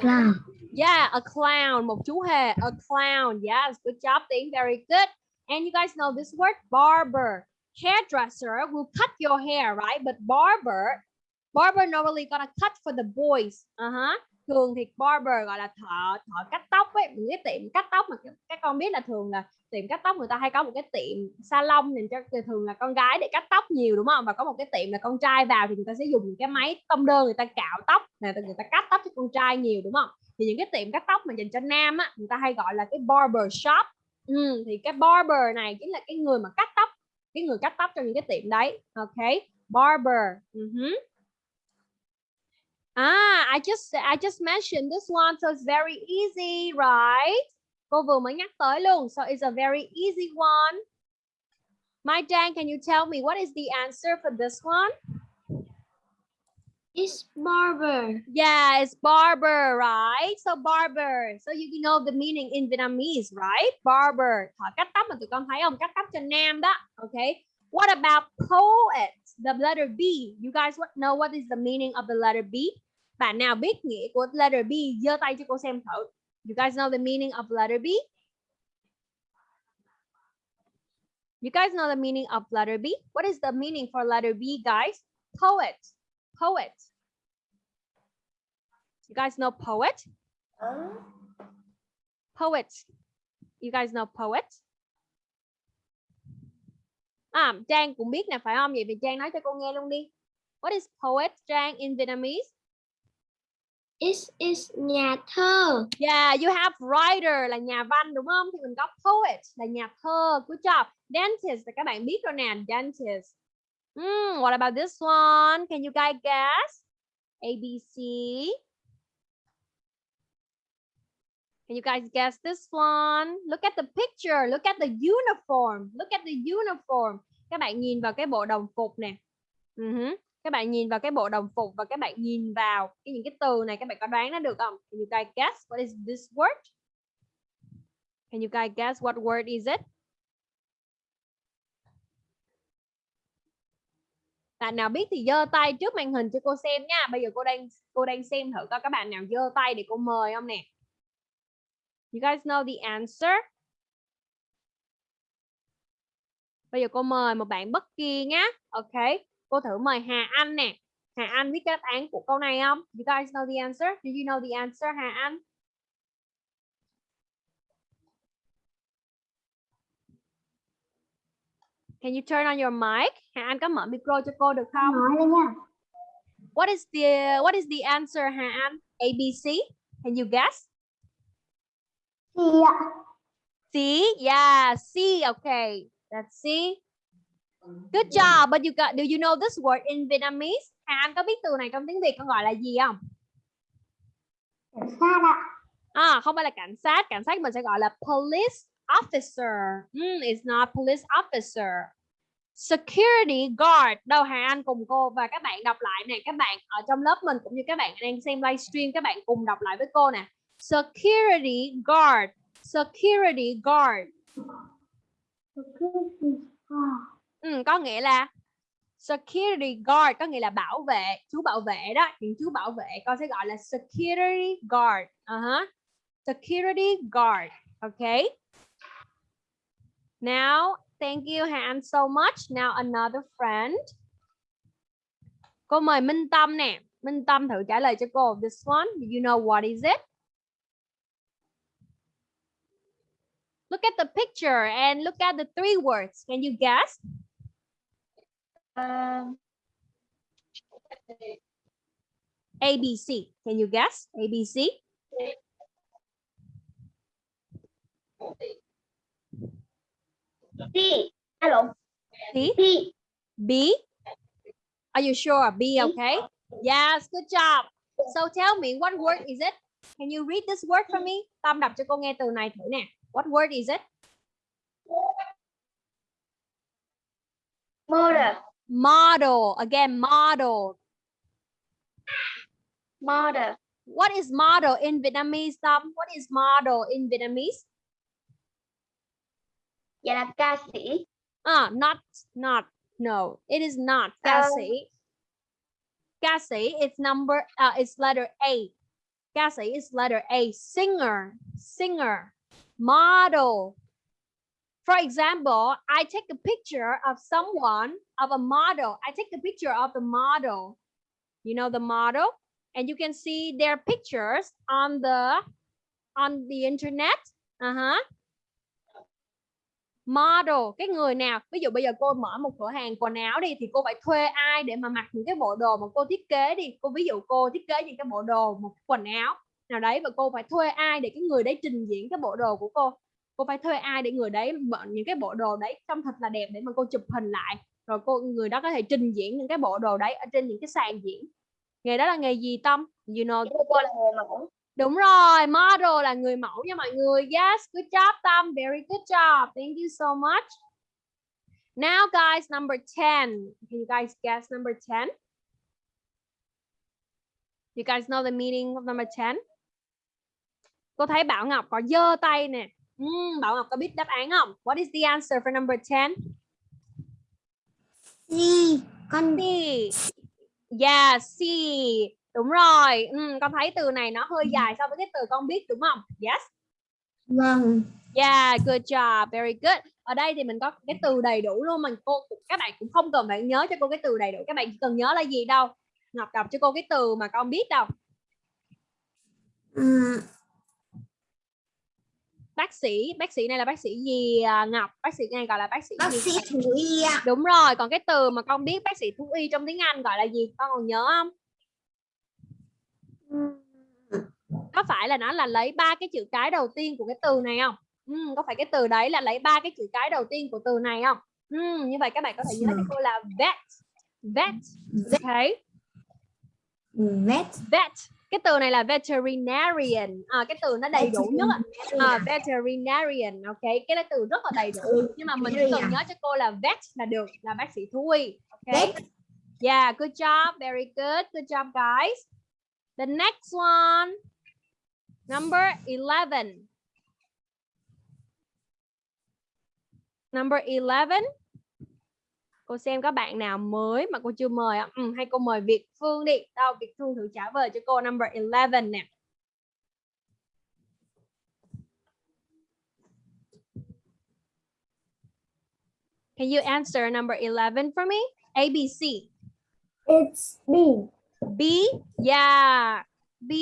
Clown.
Yeah, a clown, một chú hề, a clown. Yes, good job, Tiến, very good. And you guys know this word, barber. Hairdresser will cut your hair, right? But barber, barber normally gonna cut for the boys. Uh-huh. Thường thì barber gọi là thợ, thợ cắt tóc ấy, những cái tiệm cắt tóc mà các- con biết là thường là tiệm cắt tóc người ta hay có một cái tiệm salon dành cho thường là con gái để cắt tóc nhiều đúng không? Và có một cái tiệm là con trai vào thì người ta sẽ dùng cái máy tông đơn người ta cạo tóc, này người ta cắt tóc cho con trai nhiều đúng không? thì những cái tiệm cắt tóc mà dành cho nam á người ta hay gọi là cái barber shop ừ, thì cái barber này chính là cái người mà cắt tóc cái người cắt tóc trong những cái tiệm đấy ok barber uh Ah, I just I just mentioned this one, so it's very easy, right? Cô vừa mới nhắc tới luôn, so it's a very easy one. Mai Trang, can you tell me what is the answer for this one?
It's barber.
Yeah, it's barber, right? So barber. So you know the meaning in Vietnamese, right? Barber. Thợ cắt tóc mà tụi con thấy không? Cắt tóc cho nam đó. Okay. What about poet? The letter B. You guys know what is the meaning of the letter B? Bạn nào biết nghĩa của letter B? giơ tay cho cô xem thử. You guys know the meaning of letter B? You guys know the meaning of letter B? What is the meaning for letter B, guys? Poet. Poet. You guys know poet? Poet. You guys know poet? À, Trang cũng biết nè phải không? Vậy thì Trang nói cho cô nghe luôn đi. What is poet, Trang, in Vietnamese?
It is nhà thơ.
Yeah, you have writer là nhà văn đúng không? Thì mình có poet là nhà thơ. Good job. Dentist là các bạn biết rồi nè, dentist. Hmm, what about this one? Can you guys guess? A, B, C. Can you guys guess this one? Look at the picture. Look at the uniform. Look at the uniform. Các bạn nhìn vào cái bộ đồng phục nè. Ừ uh -huh. Các bạn nhìn vào cái bộ đồng phục và các bạn nhìn vào cái những cái từ này, các bạn có đoán nó được không? Can you guys guess what is this word? Can you guys guess what word is it? Bạn nào biết thì giơ tay trước màn hình cho cô xem nha. Bây giờ cô đang cô đang xem thử coi các bạn nào giơ tay để cô mời không nè. You guys know the answer? Bây giờ cô mời một bạn bất kỳ nhá. Ok. Cô thử mời Hà Anh nè. Hà Anh biết đáp án của câu này không? You guys know the answer? Do you know the answer Hà Anh? Can you turn on your mic? Hà Anh có mở micro cho cô được không?
Nói lên nha.
What is the what is the answer Hà Anh? A B C? Can you guess?
Thì ạ.
C, yeah, C. Okay, that's C. Good job. But you got. Do you know this word in Vietnamese? Hà Anh có biết từ này trong tiếng Việt con gọi là gì không?
Cảnh sát ạ.
À, không phải là cảnh sát. Cảnh sát mình sẽ gọi là police officer. Mm, it's not police officer. Security guard. Đâu Hà Anh cùng cô và các bạn đọc lại nè. Các bạn ở trong lớp mình cũng như các bạn đang xem livestream các bạn cùng đọc lại với cô nè. Security guard. Security guard. Ừ, có nghĩa là security guard có nghĩa là bảo vệ chú bảo vệ đó. Những chú bảo vệ con sẽ gọi là security guard. Uh-huh. security guard. Okay now thank you Han so much. Now another friend. Cô mời Minh Tâm nè. Minh Tâm thử trả lời cho cô this one do you know what is it look at the picture and look at the three words can you guess
Um,
ABC. Can you guess? ABC.
Thì. Alo.
C.
Thì.
B. Are you sure? B, okay? Yes, good job. So tell me, what word is it? Can you read this word for me? Tâm đọc cho cô nghe từ này thử nè. What word is it?
Model.
Model. Again, model.
Model.
What is model in Vietnamese, Tâm? What is model in Vietnamese?
Dạ là ca sĩ.
Ah, not, not, no, it is not. Ca sĩ. Ca sĩ, it's number, uh, it's letter A. Ca sĩ is letter A. Singer, singer. Model. For example, I take a picture of someone, of a model. I take a picture of the model. You know the model? And you can see their pictures on the, on the internet. Uh-huh model cái người nào ví dụ bây giờ cô mở một cửa hàng quần áo đi thì cô phải thuê ai để mà mặc những cái bộ đồ mà cô thiết kế đi cô ví dụ cô thiết kế những cái bộ đồ một quần áo nào đấy và cô phải thuê ai để cái người đấy trình diễn cái bộ đồ của cô? Cô phải thuê ai để người đấy những cái bộ đồ đấy trông thật là đẹp để mà cô chụp hình lại? Rồi cô người đó có thể trình diễn những cái bộ đồ đấy ở trên những cái sàn diễn. Nghề đó là nghề gì tâm? You know
cô là người mẫu.
Đúng rồi model là người mẫu nha mọi người. Yes good job tâm. Very good job. Thank you so much. Now guys number 10 can you guys guess number 10 you guys know the meaning of number 10 cô thấy Bảo Ngọc có giơ tay nè Ừm, Bảo Ngọc có biết đáp án không what is the answer for number 10
gì con
C. Yeah, C. Đúng rồi. Ừ, con thấy từ này nó hơi dài so với cái từ con biết đúng không? Yes.
vâng
Yeah, good job. Very good. Ở đây thì mình có cái từ đầy đủ luôn mà cô các bạn cũng không cần phải nhớ cho cô cái từ đầy đủ. Các bạn chỉ cần nhớ là gì đâu. Ngọc đọc cho cô cái từ mà con biết đâu.
Ừm,
Bác sĩ, bác sĩ này là bác sĩ gì à, Ngọc? Bác sĩ này gọi là bác sĩ
bác
gì?
sĩ thú y
Đúng rồi, còn cái từ mà con biết bác sĩ thú y trong tiếng Anh gọi là gì? Con còn nhớ không? có phải là nó là lấy ba cái chữ cái đầu tiên của cái từ này không ừ, có phải cái từ đấy là lấy ba cái chữ cái đầu tiên của từ này không ừ, như vậy các bạn có thể nhớ cho cô là vet vet ok
vet
vet cái từ này là veterinarian. À, cái từ nó đầy đủ nhất à, veterinarian ok. Cái đó từ rất là đầy đủ. Nhưng mà mình chỉ cần nhớ cho cô là vet là được là bác sĩ thú y ok.
Vet.
yeah good job very good. Good job guys. The next one number 11 number 11 cô xem có bạn nào mới mà cô chưa mời không? Ừ, hay cô mời Việt Phương đi đâu Việt Phương thử trả lời cho cô number 11 nè Can you answer number 11 for me? A, B, C.
It's B.
B, yeah. B,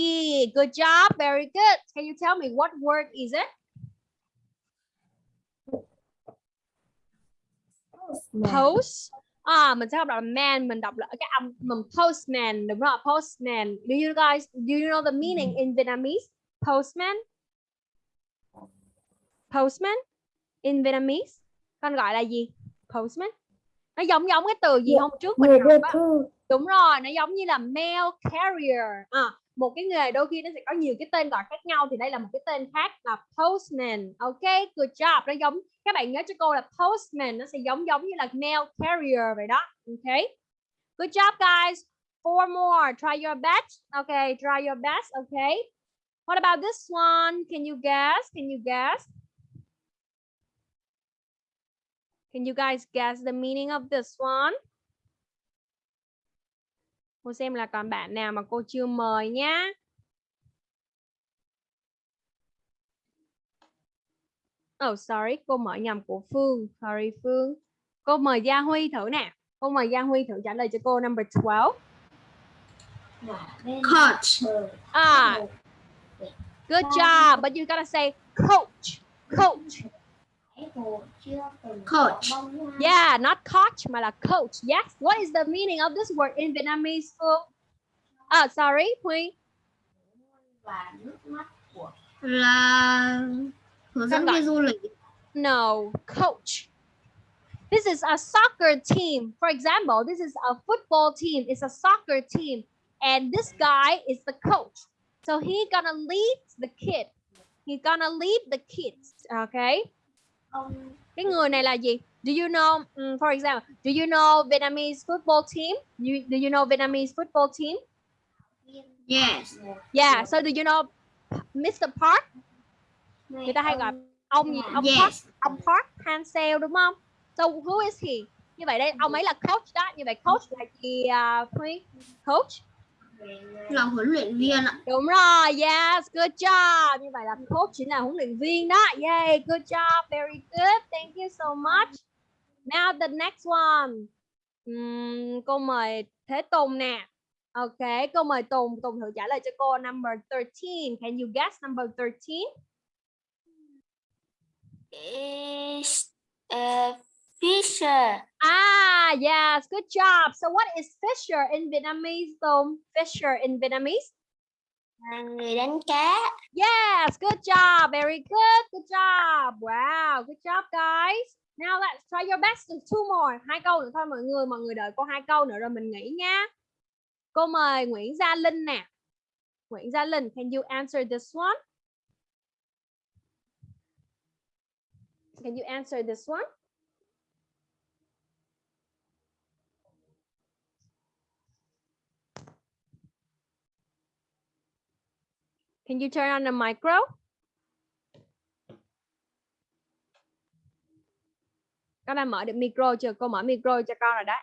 good job, very good. Can you tell me what word is it? Post. À, mình sẽ không đọc là man, mình đọc là cái âm mình postman, đúng rồi, postman. Do you guys, do you know the meaning in Vietnamese? Postman? Postman? In Vietnamese? Con gọi là gì? Postman? Nó giống giống cái từ gì hôm trước mình
Người đưa
á.
thư.
đúng rồi nó giống như là mail carrier à, một cái nghề đôi khi nó sẽ có nhiều cái tên gọi khác nhau thì đây là một cái tên khác là postman. Ok, good job. Nó giống, các bạn nhớ cho cô là postman nó sẽ giống giống như là mail carrier vậy đó. Ok. Good job, guys. Four more. Try your best. Okay try your best. Okay what about this one? Can you guess? Can you guess? Can you guys guess the meaning of this one? Cô xem là còn bạn nào mà cô chưa mời nhá. Oh sorry, cô mở nhầm của Phương. Sorry Phương. Cô mời Gia Huy thử nè. Cô mời Gia Huy thử trả lời cho cô number 12.
coach
À, good job. But you gotta say coach. Coach.
Coach
Yeah, not coach mà là coach. Yes. What is the meaning of this word in Vietnamese, Phương? Ah, sorry, Huy.
là hướng dẫn viên du lịch
No, coach. This is a soccer team. For example, this is a football team. It's a soccer team. And this guy is the coach. So he gonna lead the kid. He gonna lead the kids. Okay. Cái người này là gì? Do you know, um, for example, do you know Vietnamese football team? You, do you know Vietnamese football team?
yes
Yeah. So do you know Mr. Park? Người ta hay gọi ông gì? Ông Park
yes
ông Park Hansel đúng không? So who is he? Như vậy đây ông ấy là coach đó. Như vậy coach là gì uh, Huy? Coach.
Là huấn luyện viên ạ
Đúng rồi. Yes, good job. Như vậy là coach chính là huấn luyện viên đó. Yay, good job. Very good. Thank you so much. Now the next one. Ừm, cô mời Thế Tùng nè. Ok, cô mời Tùng. Tùng thử trả lời cho cô number 13. Can you guess number 13?
is uh, Fisher
Ah, yes, good job. So what is Fisher in Vietnamese, Tùng? Fisher in Vietnamese?
là người đánh cá
Yes, good job. Very good. Good job. Wow, good job, guys. Now let's try your best. Just two more. Hai câu nữa thôi mọi người. Mọi người đợi cô hai câu nữa rồi mình nghỉ nha. Cô mời Nguyễn Gia Linh nè. Nguyễn Gia Linh, can you answer this one? Can you answer this one? Can you turn on the micro? Con đã mở được micro chưa? Cô mở micro cho con rồi đấy.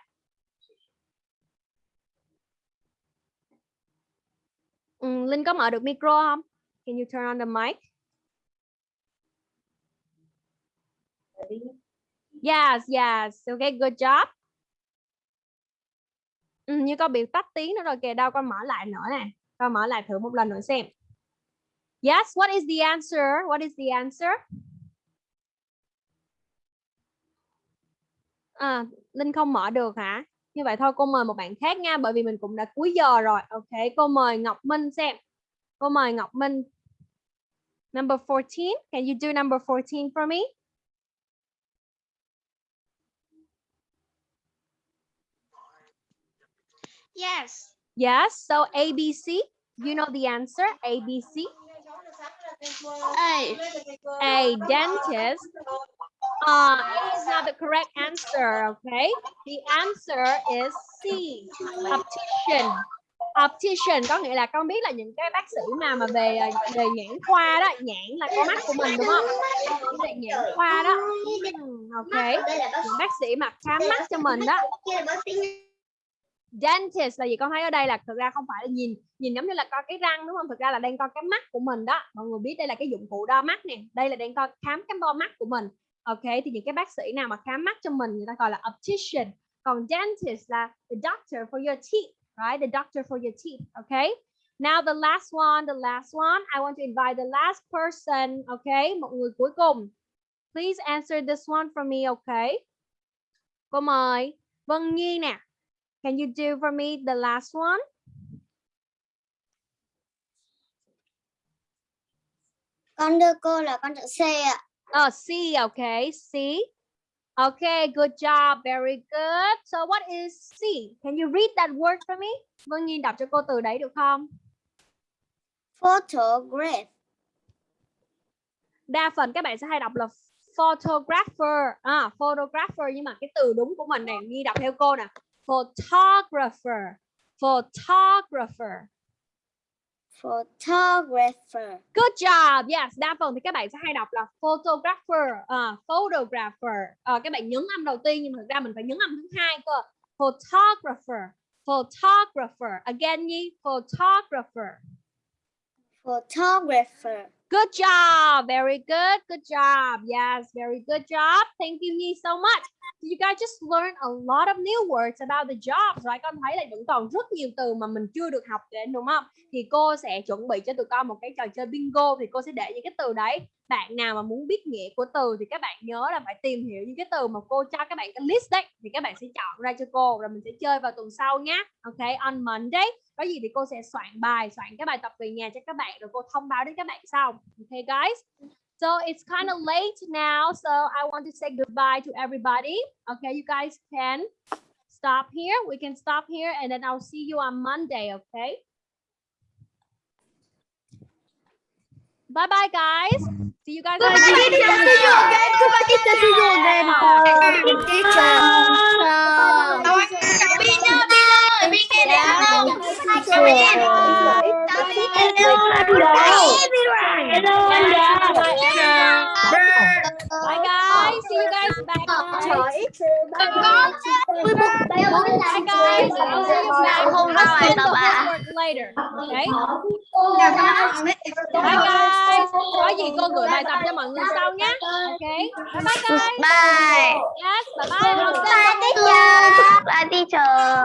Ừ, Linh có mở được micro không? Can you turn on the mic? Yes, yes. Okay, good job. Ừ, như con bị tắt tiếng nữa rồi kìa. Đâu con mở lại nữa nè. Con mở lại thử một lần nữa xem. Yes, what is the answer? What is the answer? À, Linh không mở được hả? Như vậy thôi cô mời một bạn khác nha bởi vì mình cũng đã cuối giờ rồi. Ok, cô mời Ngọc Minh xem. Cô mời Ngọc Minh. Number 14. Can you do number 14 for me?
Yes.
Yes, so ABC, you know the answer, ABC.
A.
A dentist. Uh, is not the correct answer, okay? The answer is C, optician. Optician có nghĩa là con biết là những cái bác sĩ mà mà về à, về nhãn khoa đó, nhãn là con mắt của mình đúng không? Về nhãn khoa đó. Ừ, ok. Những bác sĩ mà khám mắt cho mình đó. Dentist là gì con thấy ở đây là thực ra không phải là nhìn nhìn giống như là coi cái răng đúng không? Thực ra là đang coi cái mắt của mình đó. Mọi người biết đây là cái dụng cụ đo mắt nè. Đây là đang coi khám cái bo mắt của mình. Ok thì những cái bác sĩ nào mà khám mắt cho mình người ta gọi là optician. Còn dentist là the doctor for your teeth, right? The doctor for your teeth, okay? Now the last one, the last one. I want to invite the last person, okay? Một người cuối cùng. Please answer this one for me, okay? Cô mời Vân Nhi nè. Can you do for me the last one?
Con đưa cô là con chữ C ạ.
Oh, C, okay, C. Okay, good job, very good. So what is C? Can you read that word for me? Vân Nhi đọc cho cô từ đấy được không?
Photograph.
Đa phần các bạn sẽ hay đọc là photographer. À, photographer nhưng mà cái từ đúng của mình này Nhi đọc theo cô nè. Photographer. Photographer.
Photographer.
Good job. Yes, đa phần thì các bạn sẽ hay đọc là photographer, à, photographer. À, các bạn nhấn âm đầu tiên nhưng thực ra mình phải nhấn âm thứ hai cơ. Photographer. Photographer. Again Nhi, photographer.
Photographer.
Good job. Very good. Good job. Yes, very good job. Thank you Nhi so much. You guys just learn a lot of new words about the jobs, right? Con thấy là vẫn còn rất nhiều từ mà mình chưa được học đến đúng không? Thì cô sẽ chuẩn bị cho tụi con một cái trò chơi bingo thì cô sẽ để những cái từ đấy. Bạn nào mà muốn biết nghĩa của từ thì các bạn nhớ là phải tìm hiểu những cái từ mà cô cho các bạn cái list đấy thì các bạn sẽ chọn ra cho cô rồi mình sẽ chơi vào tuần sau nhé. Ok, on Monday. Có gì thì cô sẽ soạn bài, soạn cái bài tập về nhà cho các bạn rồi cô thông báo đến các bạn sau. OK, guys. So it's kind of late now, so I want to say goodbye to everybody. Okay, you guys can stop here. We can stop here and then I'll see you on Monday, okay? Bye bye guys. See you guys on Monday.
Goodbye, teacher. See you again. Teacher.
Bye guys. See Hello, Hello, everyone. Hello, Bye, guys. See you guys back.
Bye,
guys.
Bye,
guys. Không
có sai
đâu ạ. Later, okay? Bye, guys. Có gì cô gửi bài tập cho mọi người sau nhé. Okay. Bye, guys.
Bye.
Yes, bye bye. Bye, teacher. Bye, teacher.